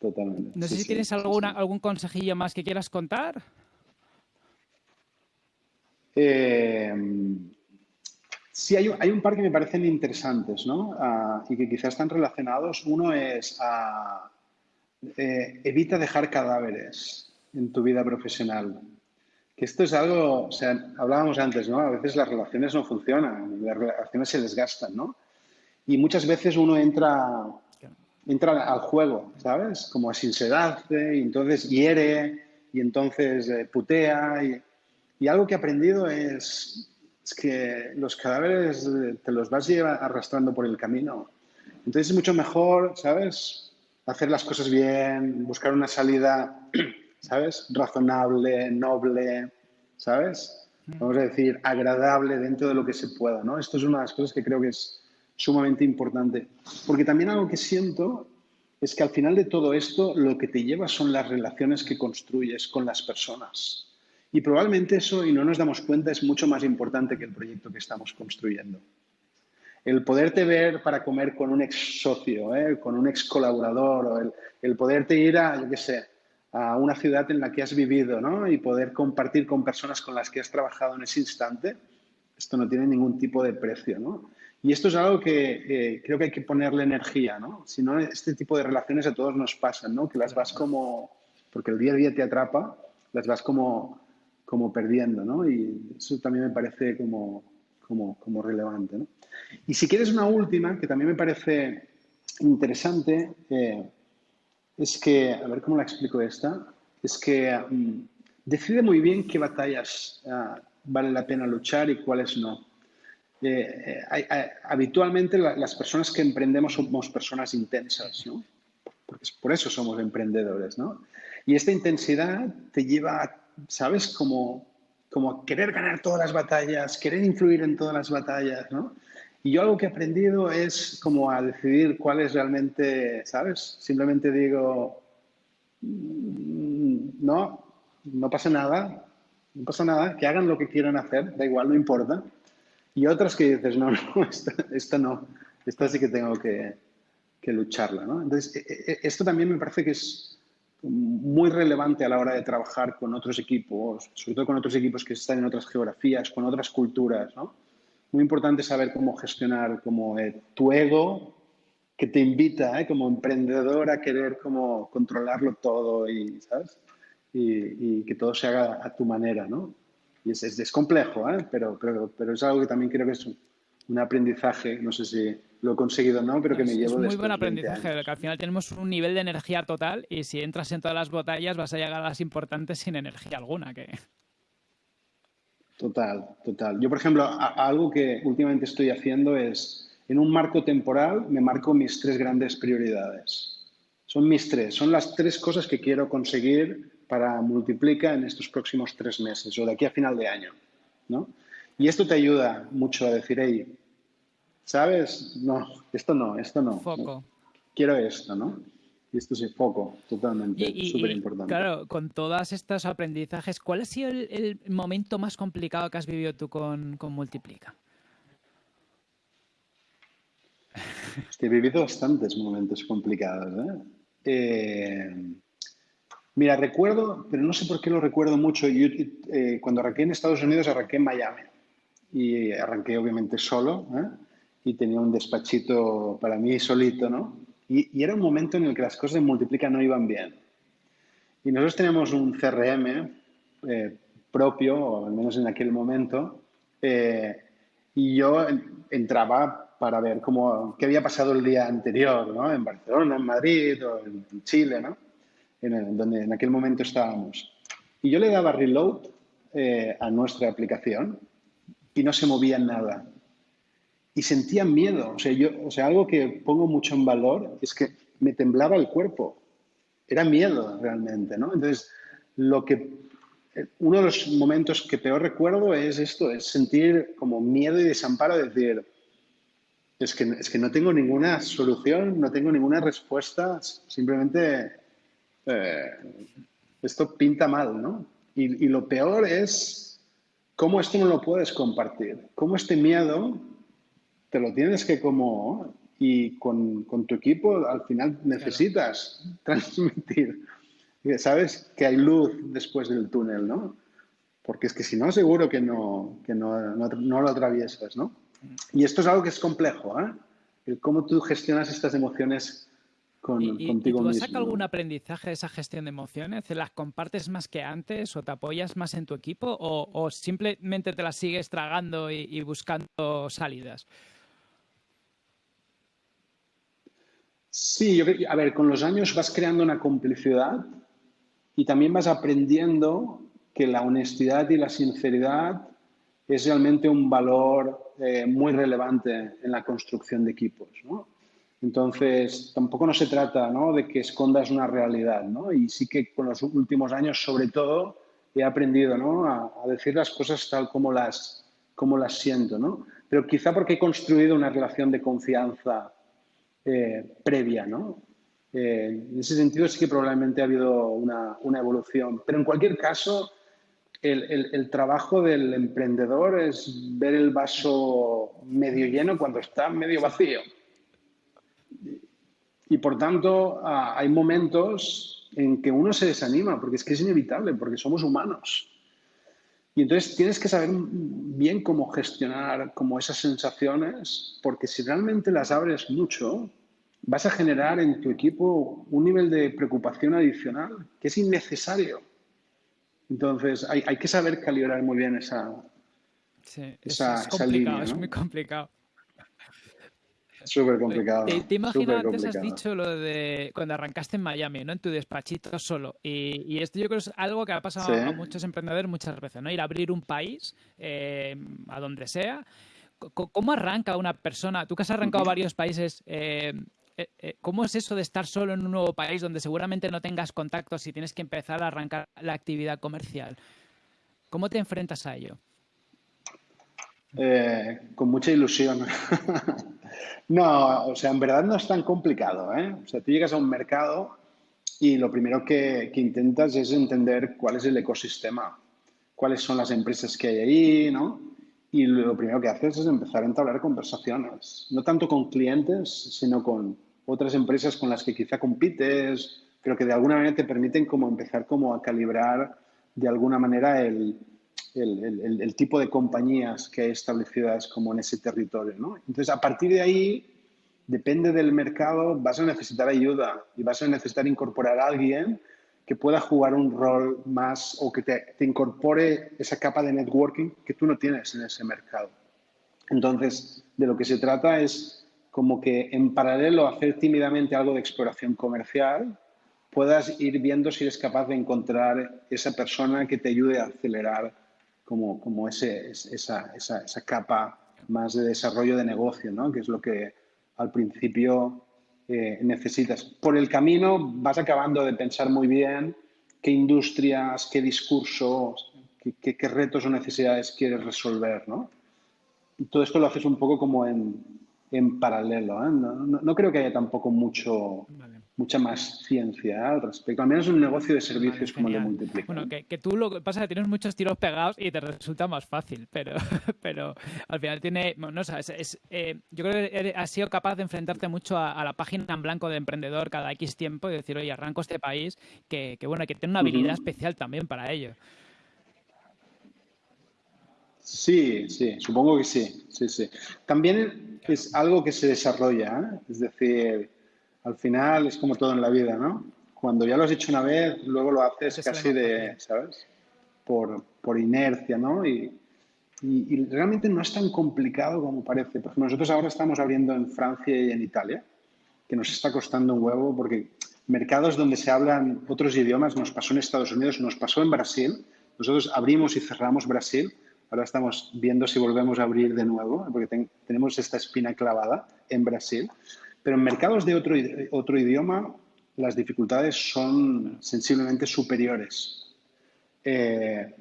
Totalmente. No sé si tienes alguna, algún consejillo más que quieras contar. Eh, sí, hay, hay, un par que me parecen interesantes, ¿no? Ah, y que quizás están relacionados. Uno es a eh, evita dejar cadáveres en tu vida profesional. Que esto es algo, o sea, hablábamos antes, ¿no? A veces las relaciones no funcionan, las relaciones se desgastan, ¿no? Y muchas veces uno entra, entra al juego, ¿sabes? Como a sincerarse, y entonces hiere, y entonces eh, putea. Y, algo que he aprendido es, es, que los cadáveres eh, te los vas arrastrando por el camino. Entonces es mucho mejor, ¿sabes? Hacer las cosas bien, buscar una salida, ¿sabes? Razonable, noble, ¿sabes? Vamos a decir, agradable dentro de lo que se pueda, ¿no? Esto es una de las cosas que creo que es sumamente importante. Porque también algo que siento es que al final de todo esto lo que te lleva son las relaciones que construyes con las personas. Y probablemente eso, y no nos damos cuenta, es mucho más importante que el proyecto que estamos construyendo el poderte ver para comer con un ex socio, ¿eh? con un ex colaborador, o el, poderte ir a, yo qué sé, a una ciudad en la que has vivido ¿no? y poder compartir con personas con las que has trabajado en ese instante, esto no tiene ningún tipo de precio. ¿no? Y esto es algo que creo que hay que ponerle energía, ¿no? Si no, este tipo de relaciones a todos nos pasan, ¿no? Que las vas como, porque el día a día te atrapa, las vas como, como perdiendo, ¿no? Y eso también me parece como, como, como relevante, ¿no? Y si quieres una última, que también me parece interesante, eh, es que, a ver cómo la explico esta, es que mm, decide muy bien qué batallas ah, vale la pena luchar y cuáles no. Eh, eh, habitualmente las personas que emprendemos somos personas intensas, ¿no? Porque por eso somos emprendedores, ¿no? Y esta intensidad te lleva, ¿sabes? Como, como querer ganar todas las batallas, querer influir en todas las batallas, ¿no? Y yo algo que he aprendido es como a decidir cuál es realmente, ¿sabes? Simplemente digo, mm, no, no pasa nada, no pasa nada, que hagan lo que quieran hacer, da igual, no importa. Y otras que dices, no, no, esta, no, esta sí que tengo que, que lucharla, ¿no? Entonces, e, e, e, esto también me parece que es muy relevante a la hora de trabajar con otros equipos, sobre todo con otros equipos que están en otras geografías, con otras culturas, ¿no? muy importante saber cómo gestionar como eh, tu ego que te invita eh, como emprendedor a querer como controlarlo todo y, ¿sabes? Y, que todo se haga a tu manera, ¿no? Y es, es, complejo, ¿eh? pero, pero, pero, es algo que también creo que es un aprendizaje, no sé si lo he conseguido o no, pero que me llevo Es muy buen aprendizaje, que al final tenemos un nivel de energía total y si entras en todas las batallas vas a llegar a las importantes sin energía alguna. Que... Total, total. Yo, por ejemplo, algo que últimamente estoy haciendo es, en un marco temporal, me marco mis tres grandes prioridades. Son mis tres, son las tres cosas que quiero conseguir para multiplicar en estos próximos tres meses o de aquí a final de año. ¿no? Y esto te ayuda mucho a decir, hey, ¿sabes? No, esto no, esto no. Foco. Quiero esto, ¿no? Y esto es foco, totalmente, súper importante. Claro, con todos estos aprendizajes, ¿cuál ha sido el, momento más complicado que has vivido tú con, con Multiplica? he vivido bastantes momentos complicados. ¿eh? Eh, mira, recuerdo, pero no sé por qué lo recuerdo mucho. Yo, eh, cuando arranqué en Estados Unidos, arranqué en Miami. Y arranqué obviamente solo. Y tenía un despachito para mí solito, ¿no? Y, era un momento en el que las cosas de Multiplica no iban bien. Y nosotros tenemos un CRM propio, o al menos en aquel momento, y yo entraba para ver cómo, qué había pasado el día anterior, ¿no? En Barcelona, en Madrid o en Chile, ¿no? En donde en aquel momento estábamos. Y yo le daba reload eh, a nuestra aplicación y no se movía nada. Y sentía miedo. O sea, yo, o sea, algo que pongo mucho en valor es que me temblaba el cuerpo. Era miedo realmente, ¿no? Entonces, lo que uno de los momentos que peor recuerdo es esto, es sentir como miedo y desamparo, de decir, es que, es que no tengo ninguna solución, no tengo ninguna respuesta, simplemente eh, esto pinta mal, ¿no? Y, lo peor es cómo esto no lo puedes compartir, cómo este miedo te lo tienes que como, y con, con tu equipo al final necesitas transmitir, sabes que hay luz después del túnel, ¿no? Porque es que si no, seguro que no, que no, no, no lo atraviesas, ¿no? Y esto es algo que es complejo, ¿eh? El cómo tú gestionas estas emociones con, contigo mismo. ¿Tú sacado algún aprendizaje de esa gestión de emociones? ¿Las compartes más que antes o te apoyas más en tu equipo o, simplemente te las sigues tragando y, buscando salidas? Sí, yo a ver, con los años vas creando una complicidad y también vas aprendiendo que la honestidad y la sinceridad es realmente un valor eh, muy relevante en la construcción de equipos. ¿no? Entonces, tampoco no se trata ¿no? de que escondas una realidad. ¿no? Y sí que con los últimos años, sobre todo, he aprendido ¿no? a, decir las cosas tal como las, como las siento. ¿no? Pero quizá porque he construido una relación de confianza eh, previa. ¿no? Eh, en ese sentido sí que probablemente ha habido una, una evolución. Pero en cualquier caso, el, trabajo del emprendedor es ver el vaso medio lleno cuando está medio vacío. Y por tanto, ah, hay momentos en que uno se desanima, porque es que es inevitable, porque somos humanos. Y entonces tienes que saber bien cómo gestionar como esas sensaciones, porque si realmente las abres mucho, vas a generar en tu equipo un nivel de preocupación adicional que es innecesario. Entonces, hay, hay que saber calibrar muy bien esa, sí, esa, es, complicado, es muy complicado. Súper complicado. Te, imagino antes has dicho lo de cuando arrancaste en Miami, ¿no? En tu despachito solo. Y, esto yo creo que es algo que ha pasado a muchos emprendedores muchas veces, ¿no? Ir a abrir un país, eh, a donde sea. ¿Cómo arranca una persona? Tú que has arrancado varios países, eh, eh, eh, ¿cómo es eso de estar solo en un nuevo país donde seguramente no tengas contactos y tienes que empezar a arrancar la actividad comercial? ¿Cómo te enfrentas a ello? Eh, con mucha ilusión. no, o sea, en verdad no es tan complicado. O sea, tú llegas a un mercado y lo primero que, que, intentas es entender cuál es el ecosistema, cuáles son las empresas que hay ahí, ¿no? Y lo primero que haces es empezar a entablar conversaciones, no tanto con clientes, sino con otras empresas con las que quizá compites, pero que de alguna manera te permiten como empezar como a calibrar de alguna manera el, el, el, tipo de compañías que hay establecidas como en ese territorio. ¿no? Entonces, a partir de ahí, depende del mercado, vas a necesitar ayuda y vas a necesitar incorporar a alguien que pueda jugar un rol más o que te, te incorpore esa capa de networking que tú no tienes en ese mercado. Entonces, de lo que se trata es como que en paralelo hacer tímidamente algo de exploración comercial, puedas ir viendo si eres capaz de encontrar esa persona que te ayude a acelerar como, como ese, esa, esa, esa capa más de desarrollo de negocio, ¿no? que es lo que al principio eh, necesitas. Por el camino vas acabando de pensar muy bien qué industrias, qué discursos, qué, qué retos o necesidades quieres resolver. ¿no? Y todo esto lo haces un poco como en, en paralelo. ¿eh? No, no, creo que haya tampoco mucho. Mucha más ciencia al respecto. Al menos un negocio de servicios vale, como el de Multiplica. Bueno, que, que, tú lo que pasa es que tienes muchos tiros pegados y te resulta más fácil, pero, pero al final tiene, no es, eh, yo creo que has sido capaz de enfrentarte mucho a, a, la página en blanco de emprendedor cada X tiempo y decir, oye, arranco este país, que, que bueno, que tiene una habilidad uh -huh. especial también para ello. Sí, sí, supongo que sí, sí, sí. También es algo que se desarrolla, ¿eh? es decir, al final es como todo en la vida, ¿no? Cuando ya lo has hecho una vez, luego lo haces casi de, ¿sabes? Por, por inercia, ¿no? Y, y, y, realmente no es tan complicado como parece. Por ejemplo, nosotros ahora estamos abriendo en Francia y en Italia, que nos está costando un huevo porque mercados donde se hablan otros idiomas, nos pasó en Estados Unidos, nos pasó en Brasil, nosotros abrimos y cerramos Brasil Ahora estamos viendo si volvemos a abrir de nuevo, porque ten, tenemos esta espina clavada en Brasil. Pero en mercados de otro, otro idioma, las dificultades son sensiblemente superiores. Eh,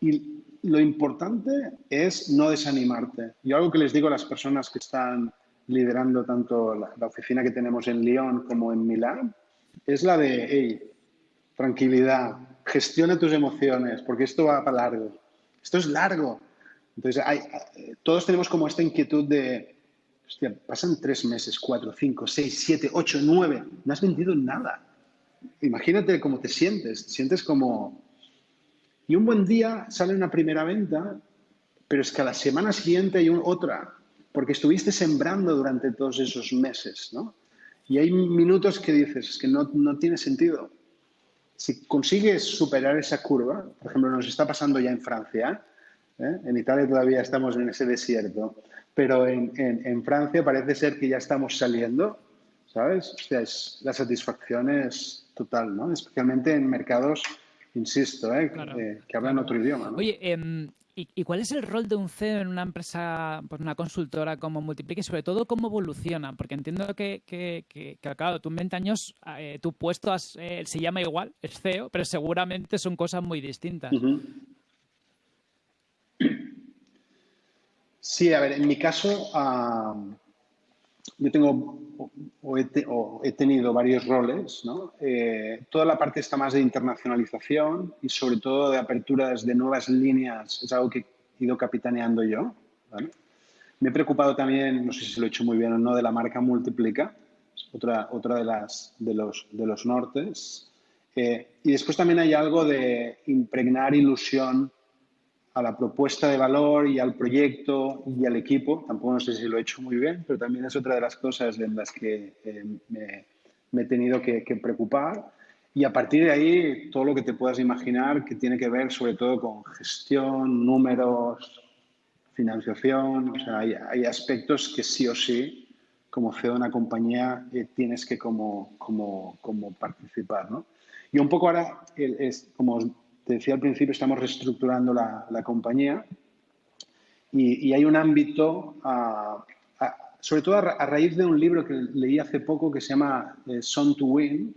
y lo importante es no desanimarte. Yo algo que les digo a las personas que están liderando tanto la, la oficina que tenemos en Lyon como en Milán, es la de, hey, tranquilidad, gestiona tus emociones, porque esto va para largo esto es largo. Entonces, hay, todos tenemos como esta inquietud de, hostia, pasan tres meses, cuatro, cinco, seis, siete, ocho, nueve, no has vendido nada. Imagínate cómo te sientes, te sientes como... Y un buen día sale una primera venta, pero es que a la semana siguiente hay otra, porque estuviste sembrando durante todos esos meses, ¿no? Y hay minutos que dices, es que no, no tiene sentido si consigues superar esa curva, por ejemplo, nos está pasando ya en Francia, ¿eh? En Italia todavía estamos en ese desierto, pero en, en, en, Francia parece ser que ya estamos saliendo, ¿sabes? O sea, es, la satisfacción es total, ¿no? Especialmente en mercados, insisto, ¿eh? claro. eh, que hablan otro idioma. ¿no? Oye, eh, ¿Y, ¿Y, cuál es el rol de un CEO en una empresa, pues una consultora como Multiplique y sobre todo cómo evoluciona? Porque entiendo que, que, que, que claro, tú en 20 años eh, tu puesto has, eh, se llama igual, es CEO, pero seguramente son cosas muy distintas. Uh -huh. Sí, a ver, en mi caso, uh, yo tengo o he, te, o he, tenido varios roles, ¿no? Eh, toda la parte está más de internacionalización y sobre todo de aperturas de nuevas líneas, es algo que he ido capitaneando yo. ¿vale? Me he preocupado también, no sé si lo he hecho muy bien o no, de la marca Multiplica, otra, otra de, las, de, los, de los nortes. Eh, y después también hay algo de impregnar ilusión a la propuesta de valor y al proyecto y al equipo. Tampoco no sé si lo he hecho muy bien, pero también es otra de las cosas en las que eh, me, he tenido que, preocupar. Y a partir de ahí, todo lo que te puedas imaginar que tiene que ver sobre todo con gestión, números, financiación. O sea, hay, aspectos que sí o sí, como CEO de una compañía, eh, tienes que como, como, como participar. ¿no? Y un poco ahora, es, como te decía al principio, estamos reestructurando la, la compañía y, y, hay un ámbito, sobre todo a, raíz de un libro que leí hace poco que se llama eh, Son to Win,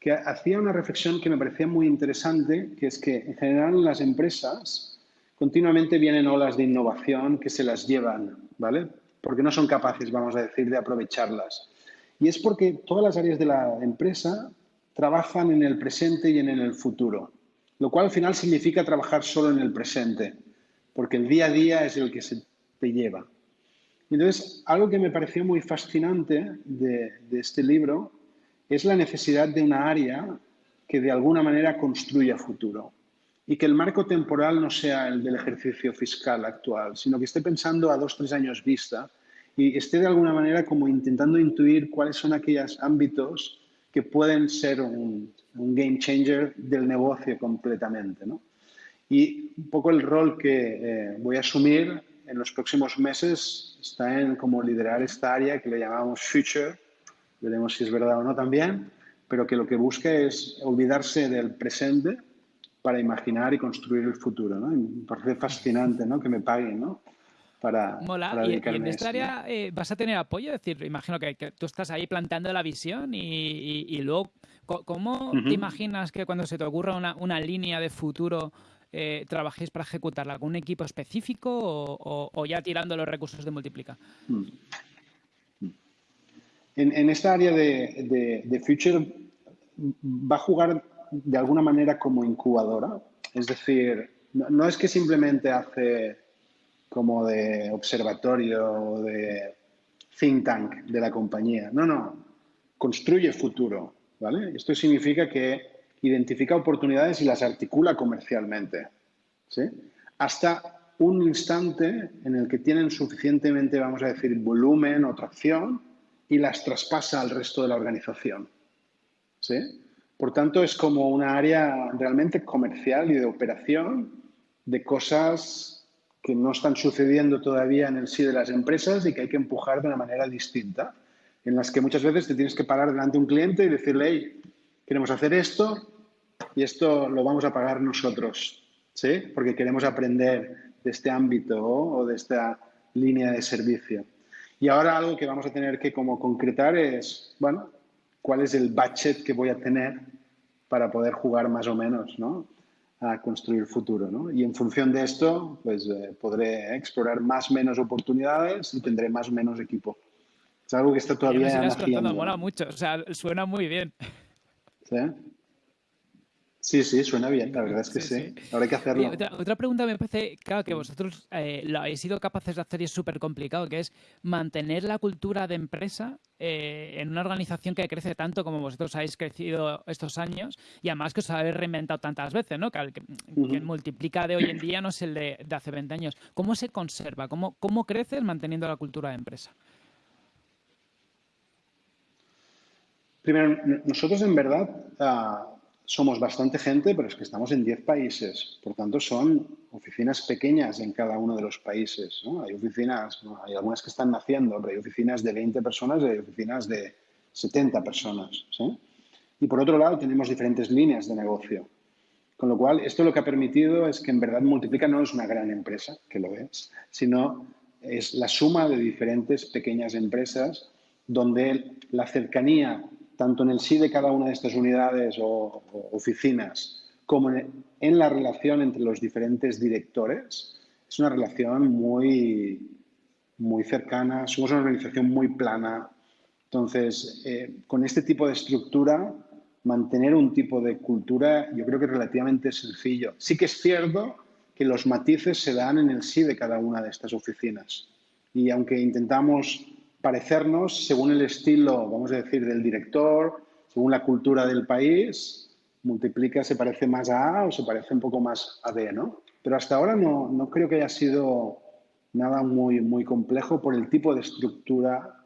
que hacía una reflexión que me parecía muy interesante, que es que en general en las empresas continuamente vienen olas de innovación que se las llevan, ¿vale? Porque no son capaces, vamos a decir, de aprovecharlas. Y es porque todas las áreas de la empresa trabajan en el presente y en el futuro lo cual al final significa trabajar solo en el presente, porque el día a día es el que se te lleva. Entonces, algo que me pareció muy fascinante de, este libro es la necesidad de una área que de alguna manera construya futuro y que el marco temporal no sea el del ejercicio fiscal actual, sino que esté pensando a dos, tres años vista y esté de alguna manera como intentando intuir cuáles son aquellos ámbitos que pueden ser un, un game changer del negocio completamente. ¿no? Y un poco el rol que eh, voy a asumir en los próximos meses está en como liderar esta área que le llamamos Future, veremos si es verdad o no también, pero que lo que busca es olvidarse del presente para imaginar y construir el futuro. ¿no? me parece fascinante ¿no? que me paguen ¿no? Para, Mola. y, en esta área eh, vas a tener apoyo, es decir, imagino que, tú estás ahí planteando la visión y, luego, ¿cómo te imaginas que cuando se te ocurra una, una línea de futuro eh, trabajéis para ejecutarla? ¿Con un equipo específico o, ya tirando los recursos de Multiplica? Mm. En, esta área de, Future va a jugar de alguna manera como incubadora. Es decir, no, es que simplemente hace como de observatorio o de think tank de la compañía. No, no. Construye futuro. ¿vale? Esto significa que identifica oportunidades y las articula comercialmente. ¿sí? Hasta un instante en el que tienen suficientemente, vamos a decir, volumen o tracción y las traspasa al resto de la organización. ¿sí? Por tanto, es como una área realmente comercial y de operación de cosas que no están sucediendo todavía en el sí de las empresas y que hay que empujar de una manera distinta, en las que muchas veces te tienes que parar delante de un cliente y decirle, hey, queremos hacer esto y esto lo vamos a pagar nosotros, ¿sí? Porque queremos aprender de este ámbito o de esta línea de servicio. Y ahora algo que vamos a tener que como concretar es, bueno, cuál es el budget que voy a tener para poder jugar más o menos, ¿no? A construir futuro. ¿no? Y en función de esto, pues eh, podré explorar más o menos oportunidades y tendré más o menos equipo. Es algo que está todavía... Me mola mucho, o sea, suena muy bien. ¿Sí? Sí, sí, suena bien, la verdad es que sí. Ahora hay que hacerlo. otra, pregunta me parece, claro, que vosotros eh, lo habéis sido capaces de hacer y es súper complicado, que es mantener la cultura de empresa eh, en una organización que crece tanto como vosotros habéis crecido estos años y además que os habéis reinventado tantas veces, ¿no? Que, que, multiplica de hoy en día no es el de, hace 20 años. ¿Cómo se conserva? ¿Cómo, ¿Cómo creces manteniendo la cultura de empresa? Primero, nosotros en verdad... Ah, somos bastante gente, pero es que estamos en 10 países. Por tanto, son oficinas pequeñas en cada uno de los países. Hay oficinas, hay algunas que están naciendo, pero hay oficinas de 20 personas y hay oficinas de 70 personas. Y por otro lado, tenemos diferentes líneas de negocio. Con lo cual, esto lo que ha permitido es que en verdad Multiplica no es una gran empresa, que lo es, sino es la suma de diferentes pequeñas empresas donde la cercanía tanto en el sí de cada una de estas unidades o, oficinas como en, la relación entre los diferentes directores, es una relación muy, muy cercana, somos una organización muy plana. Entonces, eh, con este tipo de estructura, mantener un tipo de cultura yo creo que es relativamente sencillo. Sí que es cierto que los matices se dan en el sí de cada una de estas oficinas. Y aunque intentamos parecernos según el estilo, vamos a decir, del director, según la cultura del país, multiplica, se parece más a A o se parece un poco más a B, ¿no? Pero hasta ahora no, no creo que haya sido nada muy, muy complejo por el tipo de estructura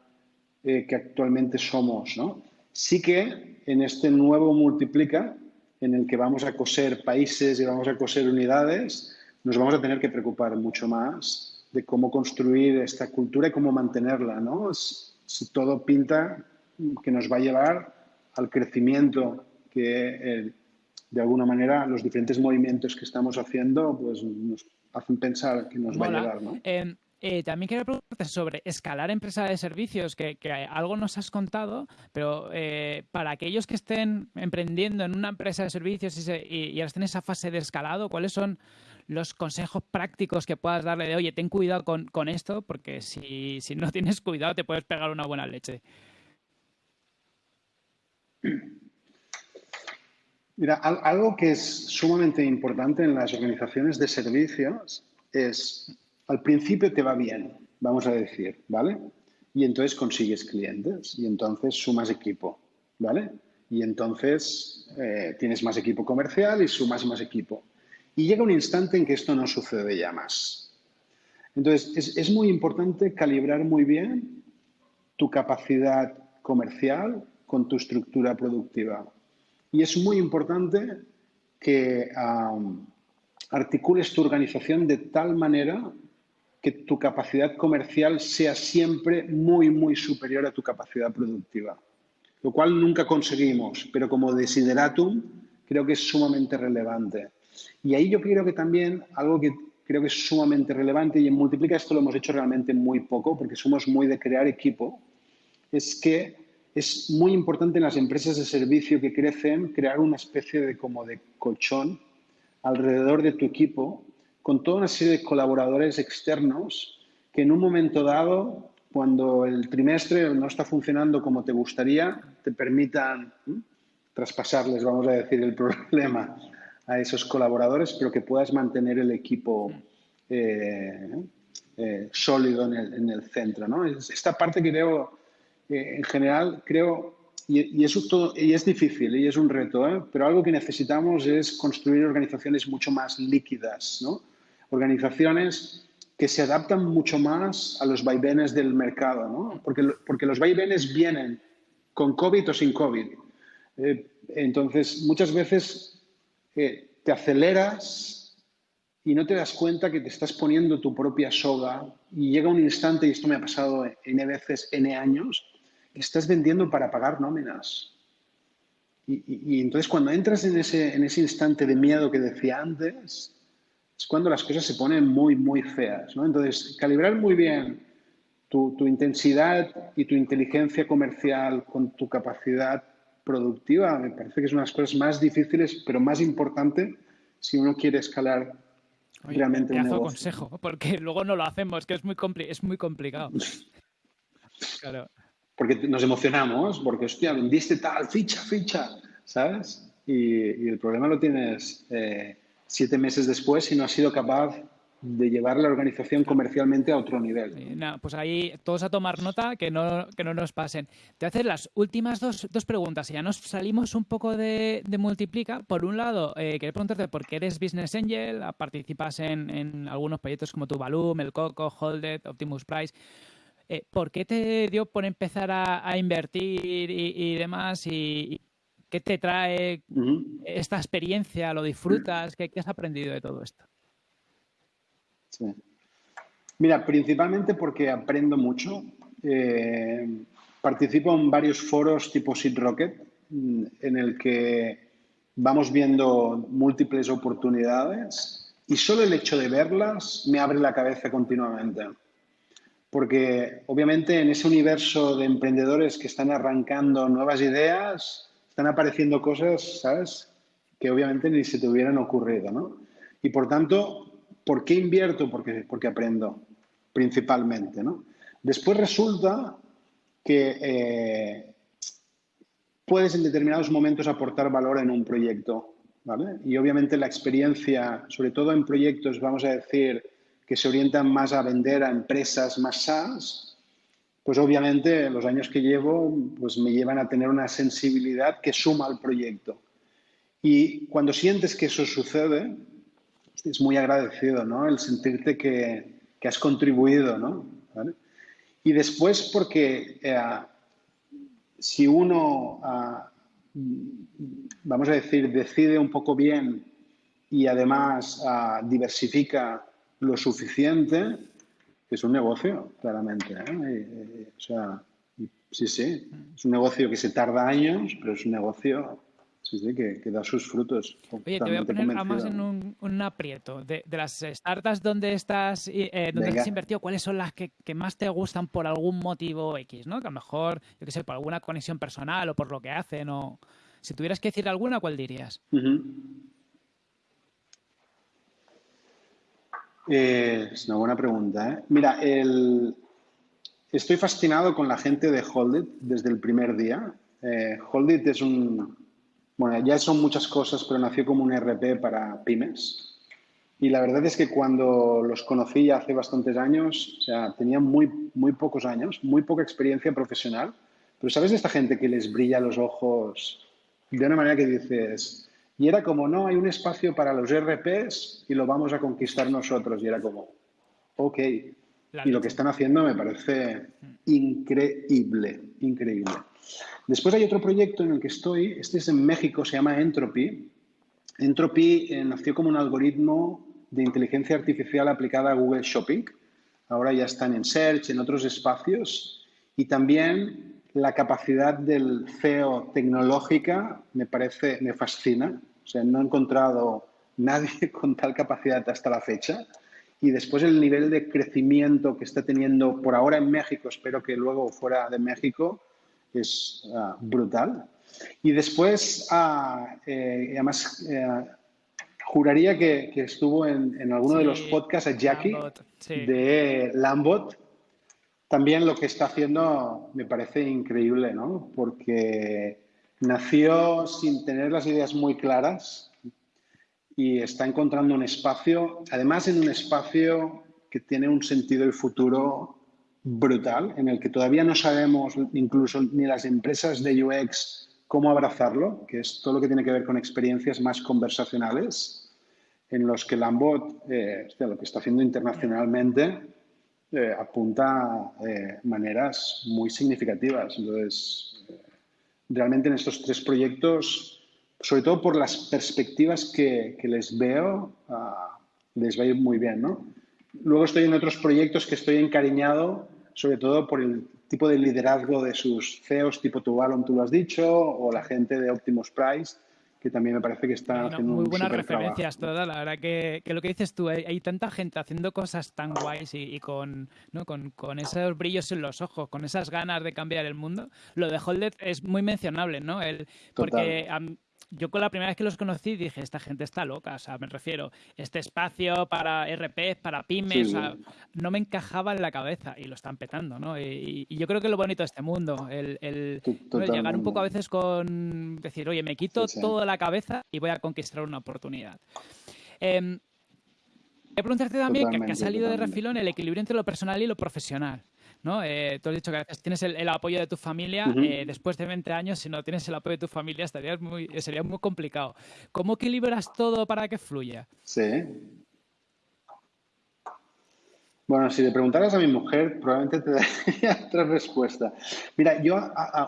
eh, que actualmente somos, ¿no? Sí que en este nuevo multiplica, en el que vamos a coser países y vamos a coser unidades, nos vamos a tener que preocupar mucho más de cómo construir esta cultura y cómo mantenerla, ¿no? Si todo pinta que nos va a llevar al crecimiento que eh, de alguna manera los diferentes movimientos que estamos haciendo pues nos hacen pensar que nos va a llevar, ¿no? Em, eh, también quiero preguntarte sobre escalar empresa de servicios, que, algo nos has contado, pero eh, para aquellos que estén emprendiendo en una empresa de servicios y, y, y estén en esa fase de escalado, ¿cuáles son los consejos prácticos que puedas darle de, oye, ten cuidado con, esto, porque si, no tienes cuidado te puedes pegar una buena leche. Mira, algo que es sumamente importante en las organizaciones de servicios es, al principio te va bien, vamos a decir, ¿vale? Y entonces consigues clientes y entonces sumas equipo, ¿vale? Y entonces eh, tienes más equipo comercial y sumas más equipo. Y llega un instante en que esto no sucede ya más. Entonces, es, muy importante calibrar muy bien tu capacidad comercial con tu estructura productiva. Y es muy importante que articules tu organización de tal manera que tu capacidad comercial sea siempre muy, muy superior a tu capacidad productiva, lo cual nunca conseguimos, pero como desideratum creo que es sumamente relevante. Y ahí yo creo que también algo que creo que es sumamente relevante y en Multiplica esto lo hemos hecho realmente muy poco porque somos muy de crear equipo, es que es muy importante en las empresas de servicio que crecen crear una especie de como de colchón alrededor de tu equipo con toda una serie de colaboradores externos que en un momento dado, cuando el trimestre no está funcionando como te gustaría, te permitan traspasarles, vamos a decir, el problema a esos colaboradores, pero que puedas mantener el equipo eh, eh, sólido en el, centro. ¿no? Esta parte creo, eh, en general, creo, y, eso todo, y es difícil y es un reto, pero algo que necesitamos es construir organizaciones mucho más líquidas, ¿no? organizaciones que se adaptan mucho más a los vaivenes del mercado, ¿no? porque, porque los vaivenes vienen con COVID o sin COVID. entonces, muchas veces te aceleras y no te das cuenta que te estás poniendo tu propia soga y llega un instante, y esto me ha pasado N veces, N años, que estás vendiendo para pagar nóminas. Y, entonces cuando entras en ese, en ese instante de miedo que decía antes, es cuando las cosas se ponen muy, muy feas. ¿no? Entonces, calibrar muy bien tu, tu, intensidad y tu inteligencia comercial con tu capacidad productiva me parece que es una de las cosas más difíciles, pero más importante si uno quiere escalar realmente un negocio. consejo, porque luego no lo hacemos, que es muy, es muy complicado. claro. Porque nos emocionamos, porque, hostia, vendiste tal, ficha, ficha, ¿sabes? Y, el problema lo tienes eh, siete meses después si no has sido capaz de llevar la organización comercialmente a otro nivel. pues ahí todos a tomar nota, que no, que no nos pasen. Te a hacer las últimas dos, dos preguntas. Ya nos salimos un poco de, Multiplica. Por un lado, eh, quería preguntarte por qué eres Business Angel, participas en, en algunos proyectos como Tuvalum, El Coco, Holded, Optimus Price. Eh, ¿Por qué te dio por empezar a, invertir y, demás? Y, ¿Qué te trae esta experiencia? ¿Lo disfrutas? ¿Qué has aprendido de todo esto? Mira, principalmente porque aprendo mucho. Eh, participo en varios foros tipo Seed Rocket, mm, en el que vamos viendo múltiples oportunidades y solo el hecho de verlas me abre la cabeza continuamente. Porque obviamente en ese universo de emprendedores que están arrancando nuevas ideas, están apareciendo cosas, ¿sabes? Que obviamente ni se te hubieran ocurrido, ¿no? Y por tanto, ¿Por qué invierto? Porque, porque aprendo, principalmente. ¿no? Después resulta que eh, puedes en determinados momentos aportar valor en un proyecto. ¿vale? Y obviamente la experiencia, sobre todo en proyectos, vamos a decir, que se orientan más a vender a empresas más SaaS, pues obviamente los años que llevo pues me llevan a tener una sensibilidad que suma al proyecto. Y cuando sientes que eso sucede, es muy agradecido, ¿no? El sentirte que, que has contribuido, ¿no? Y después porque eh, si uno, ah, vamos a decir, decide un poco bien y además ah, diversifica lo suficiente, es un negocio, claramente. ¿eh? o sea, sí, sí, es un negocio que se tarda años, pero es un negocio Sí, sí, que, da sus frutos. Oye, te voy a poner más en un, aprieto. De, las startups donde estás, eh, donde has invertido, ¿cuáles son las que, más te gustan por algún motivo X? ¿no? Que a lo mejor, yo qué sé, por alguna conexión personal o por lo que hacen. o Si tuvieras que decir alguna, ¿cuál dirías? Eh, es una buena pregunta. ¿eh? Mira, el... estoy fascinado con la gente de Holdit desde el primer día. Eh, Holdit es un, bueno, ya son muchas cosas, pero nació como un RP para pymes. Y la verdad es que cuando los conocí hace bastantes años, o sea, tenían muy, muy pocos años, muy poca experiencia profesional, pero ¿sabes de esta gente que les brilla los ojos de una manera que dices, y era como, no, hay un espacio para los RPs y lo vamos a conquistar nosotros. Y era como, ok. Y lo que están haciendo me parece increíble, increíble. Después hay otro proyecto en el que estoy, este es en México, se llama Entropy. Entropy eh, nació como un algoritmo de inteligencia artificial aplicada a Google Shopping. ahora ya están en Search, en otros espacios, y también la capacidad del CEO tecnológica me parece, me fascina. O sea, no he encontrado nadie con tal capacidad hasta la fecha. Y después el nivel de crecimiento que está teniendo por ahora en México, espero que luego fuera de México, es ah, brutal. Y después, ah, eh, además, eh, juraría que, estuvo en, alguno de los podcasts a Jackie de Lambot. También lo que está haciendo me parece increíble, ¿no? Porque nació sin tener las ideas muy claras y está encontrando un espacio, además en un espacio que tiene un sentido y futuro brutal, en el que todavía no sabemos, incluso ni las empresas de UX, cómo abrazarlo, que es todo lo que tiene que ver con experiencias más conversacionales, en los que Lambot, eh, lo que está haciendo internacionalmente, eh, apunta eh, maneras muy significativas. Entonces, realmente en estos tres proyectos, sobre todo por las perspectivas que, les veo, ah, les va a ir muy bien. ¿no? Luego estoy en otros proyectos que estoy encariñado, sobre todo por el tipo de liderazgo de sus CEOs, tipo Tuvalon, tú lo has dicho, o la gente de Optimus Price, que también me parece que está haciendo muy buenas referencias todas la verdad que, lo que dices tú hay, tanta gente haciendo cosas tan guays y, con, ¿no? Con, con, esos brillos en los ojos con esas ganas de cambiar el mundo lo de Holded es muy mencionable no el porque yo con la primera vez que los conocí dije, esta gente está loca, o sea, me refiero, este espacio para RP, para pymes, no me encajaba en la cabeza y lo están petando, ¿no? Y, yo creo que lo bonito de este mundo, el, llegar un poco a veces con decir, oye, me quito toda la cabeza y voy a conquistar una oportunidad. Eh, preguntarte también, que, ha salido de refilón, el equilibrio entre lo personal y lo profesional. ¿No? Eh, tú has dicho que a veces tienes el, apoyo de tu familia, eh, después de 20 años, si no tienes el apoyo de tu familia, estarías muy, sería muy complicado. ¿Cómo equilibras todo para que fluya? Sí. Bueno, si le preguntaras a mi mujer, probablemente te daría otra respuesta. Mira, yo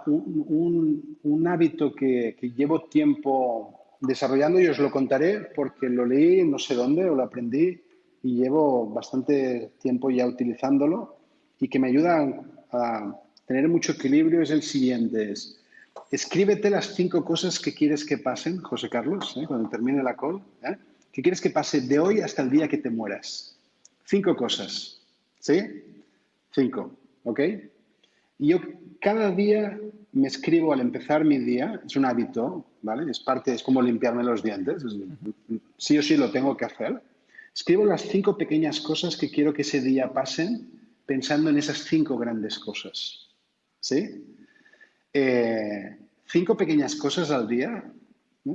un, hábito que, que, llevo tiempo desarrollando y os lo contaré porque lo leí no sé dónde o lo aprendí y llevo bastante tiempo ya utilizándolo y que me ayuda a tener mucho equilibrio es el siguiente. Es, escríbete las cinco cosas que quieres que pasen, José Carlos, ¿eh? cuando termine la call. ¿eh? ¿Qué quieres que pase de hoy hasta el día que te mueras? Cinco cosas. ¿Sí? Cinco. ¿Ok? Yo cada día me escribo al empezar mi día, es un hábito, ¿vale? Es parte, es como limpiarme los dientes, sí o sí lo tengo que hacer. Escribo las cinco pequeñas cosas que quiero que ese día pasen pensando en esas cinco grandes cosas. ¿Sí? Eh, cinco pequeñas cosas al día,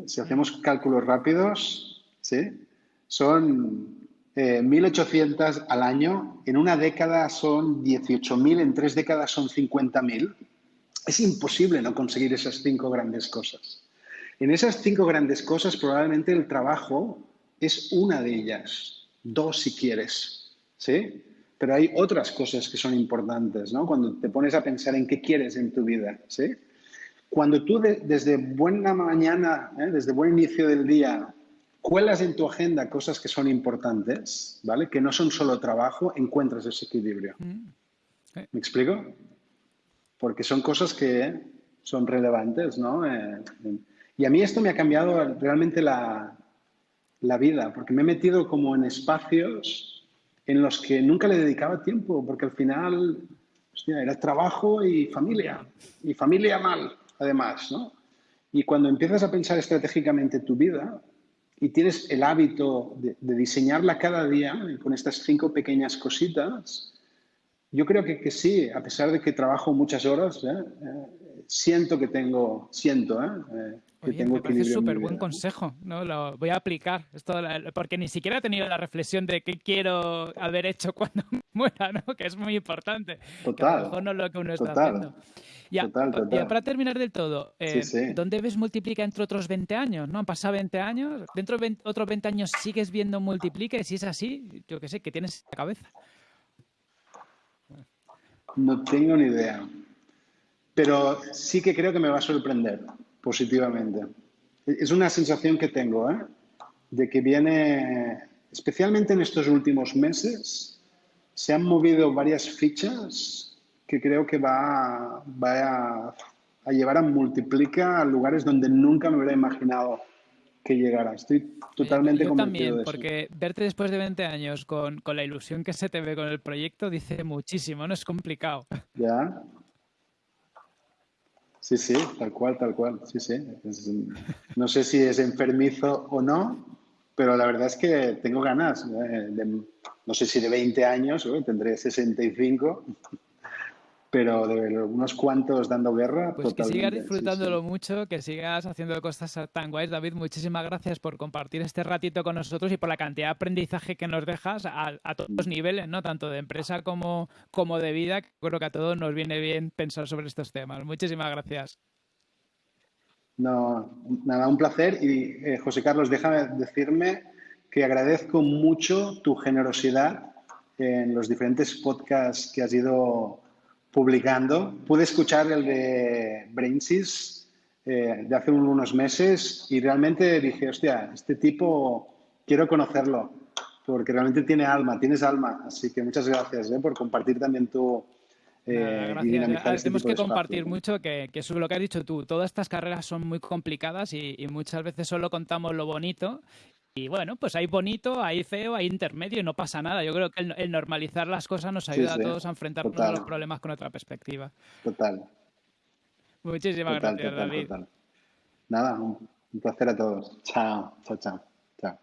si hacemos cálculos rápidos, ¿sí? son 1.800 eh, al año, en una década son 18.000, en tres décadas son 50.000. Es imposible no conseguir esas cinco grandes cosas. En esas cinco grandes cosas probablemente el trabajo es una de ellas, dos si quieres. ¿sí? Pero hay otras cosas que son importantes, ¿no? Cuando te pones a pensar en qué quieres en tu vida, ¿sí? Cuando tú desde buena mañana, ¿eh? desde buen inicio del día, cuelas en tu agenda cosas que son importantes, ¿vale? Que no son solo trabajo, encuentras ese equilibrio. Mm. ¿Me explico? Porque son cosas que son relevantes, ¿no? Eh, y a mí esto me ha cambiado realmente la, la vida, porque me he metido como en espacios en los que nunca le dedicaba tiempo, porque al final era trabajo y familia, y familia mal, además, ¿no? Y cuando empiezas a pensar estratégicamente tu vida y tienes el hábito de, diseñarla cada día con estas cinco pequeñas cositas, yo creo que, que sí, a pesar de que trabajo muchas horas, ¿eh? Eh, siento que tengo, siento, ¿eh? Me parece súper buen consejo, ¿no? Lo voy a aplicar, esto, porque ni siquiera he tenido la reflexión de qué quiero haber hecho cuando muera, ¿no? Que es muy importante. Total. a lo mejor no es lo que uno está haciendo. Ya, para terminar del todo, eh, ¿dónde ves Multiplica entre otros 20 años? ¿no? Han pasado 20 años, dentro de otros 20 años sigues viendo Multiplica y si es así, yo qué sé, ¿qué tienes en la cabeza? No tengo ni idea, pero sí que creo que me va a sorprender positivamente. Es una sensación que tengo, ¿eh? de que viene, especialmente en estos últimos meses, se han movido varias fichas que creo que va, va a, llevar a multiplicar a lugares donde nunca me hubiera imaginado que llegara. Estoy totalmente Yo también, porque verte después de 20 años con, con, la ilusión que se te ve con el proyecto dice muchísimo, no es complicado. Ya. Sí, sí, tal cual, tal cual. Sí, sí. no sé si es enfermizo o no, pero la verdad es que tengo ganas. Eh, no sé si de 20 años, tendré 65 pero de unos cuantos dando guerra. Pues que sigas disfrutándolo mucho, que sigas haciendo cosas tan guays. David, muchísimas gracias por compartir este ratito con nosotros y por la cantidad de aprendizaje que nos dejas a, todos los niveles, ¿no? Tanto de empresa como, como de vida. Creo que a todos nos viene bien pensar sobre estos temas. Muchísimas gracias. No, nada, un placer. Y eh, José Carlos, déjame decirme que agradezco mucho tu generosidad en los diferentes podcasts que has ido publicando. Pude escuchar el de Brainsys eh, de hace unos meses y realmente dije, hostia, este tipo quiero conocerlo porque realmente tiene alma, tienes alma. Así que muchas gracias eh, por compartir también tu... Eh, gracias. Este Tenemos que compartir mucho que, que eso es lo que has dicho tú. Todas estas carreras son muy complicadas y, y, muchas veces solo contamos lo bonito y bueno, pues hay bonito, hay feo, hay intermedio y no pasa nada. Yo creo que el, normalizar las cosas nos ayuda a todos a enfrentarnos total. a los problemas con otra perspectiva. Total. Muchísimas gracias, David. Nada, un placer a todos. Chao, chao, chao. chao.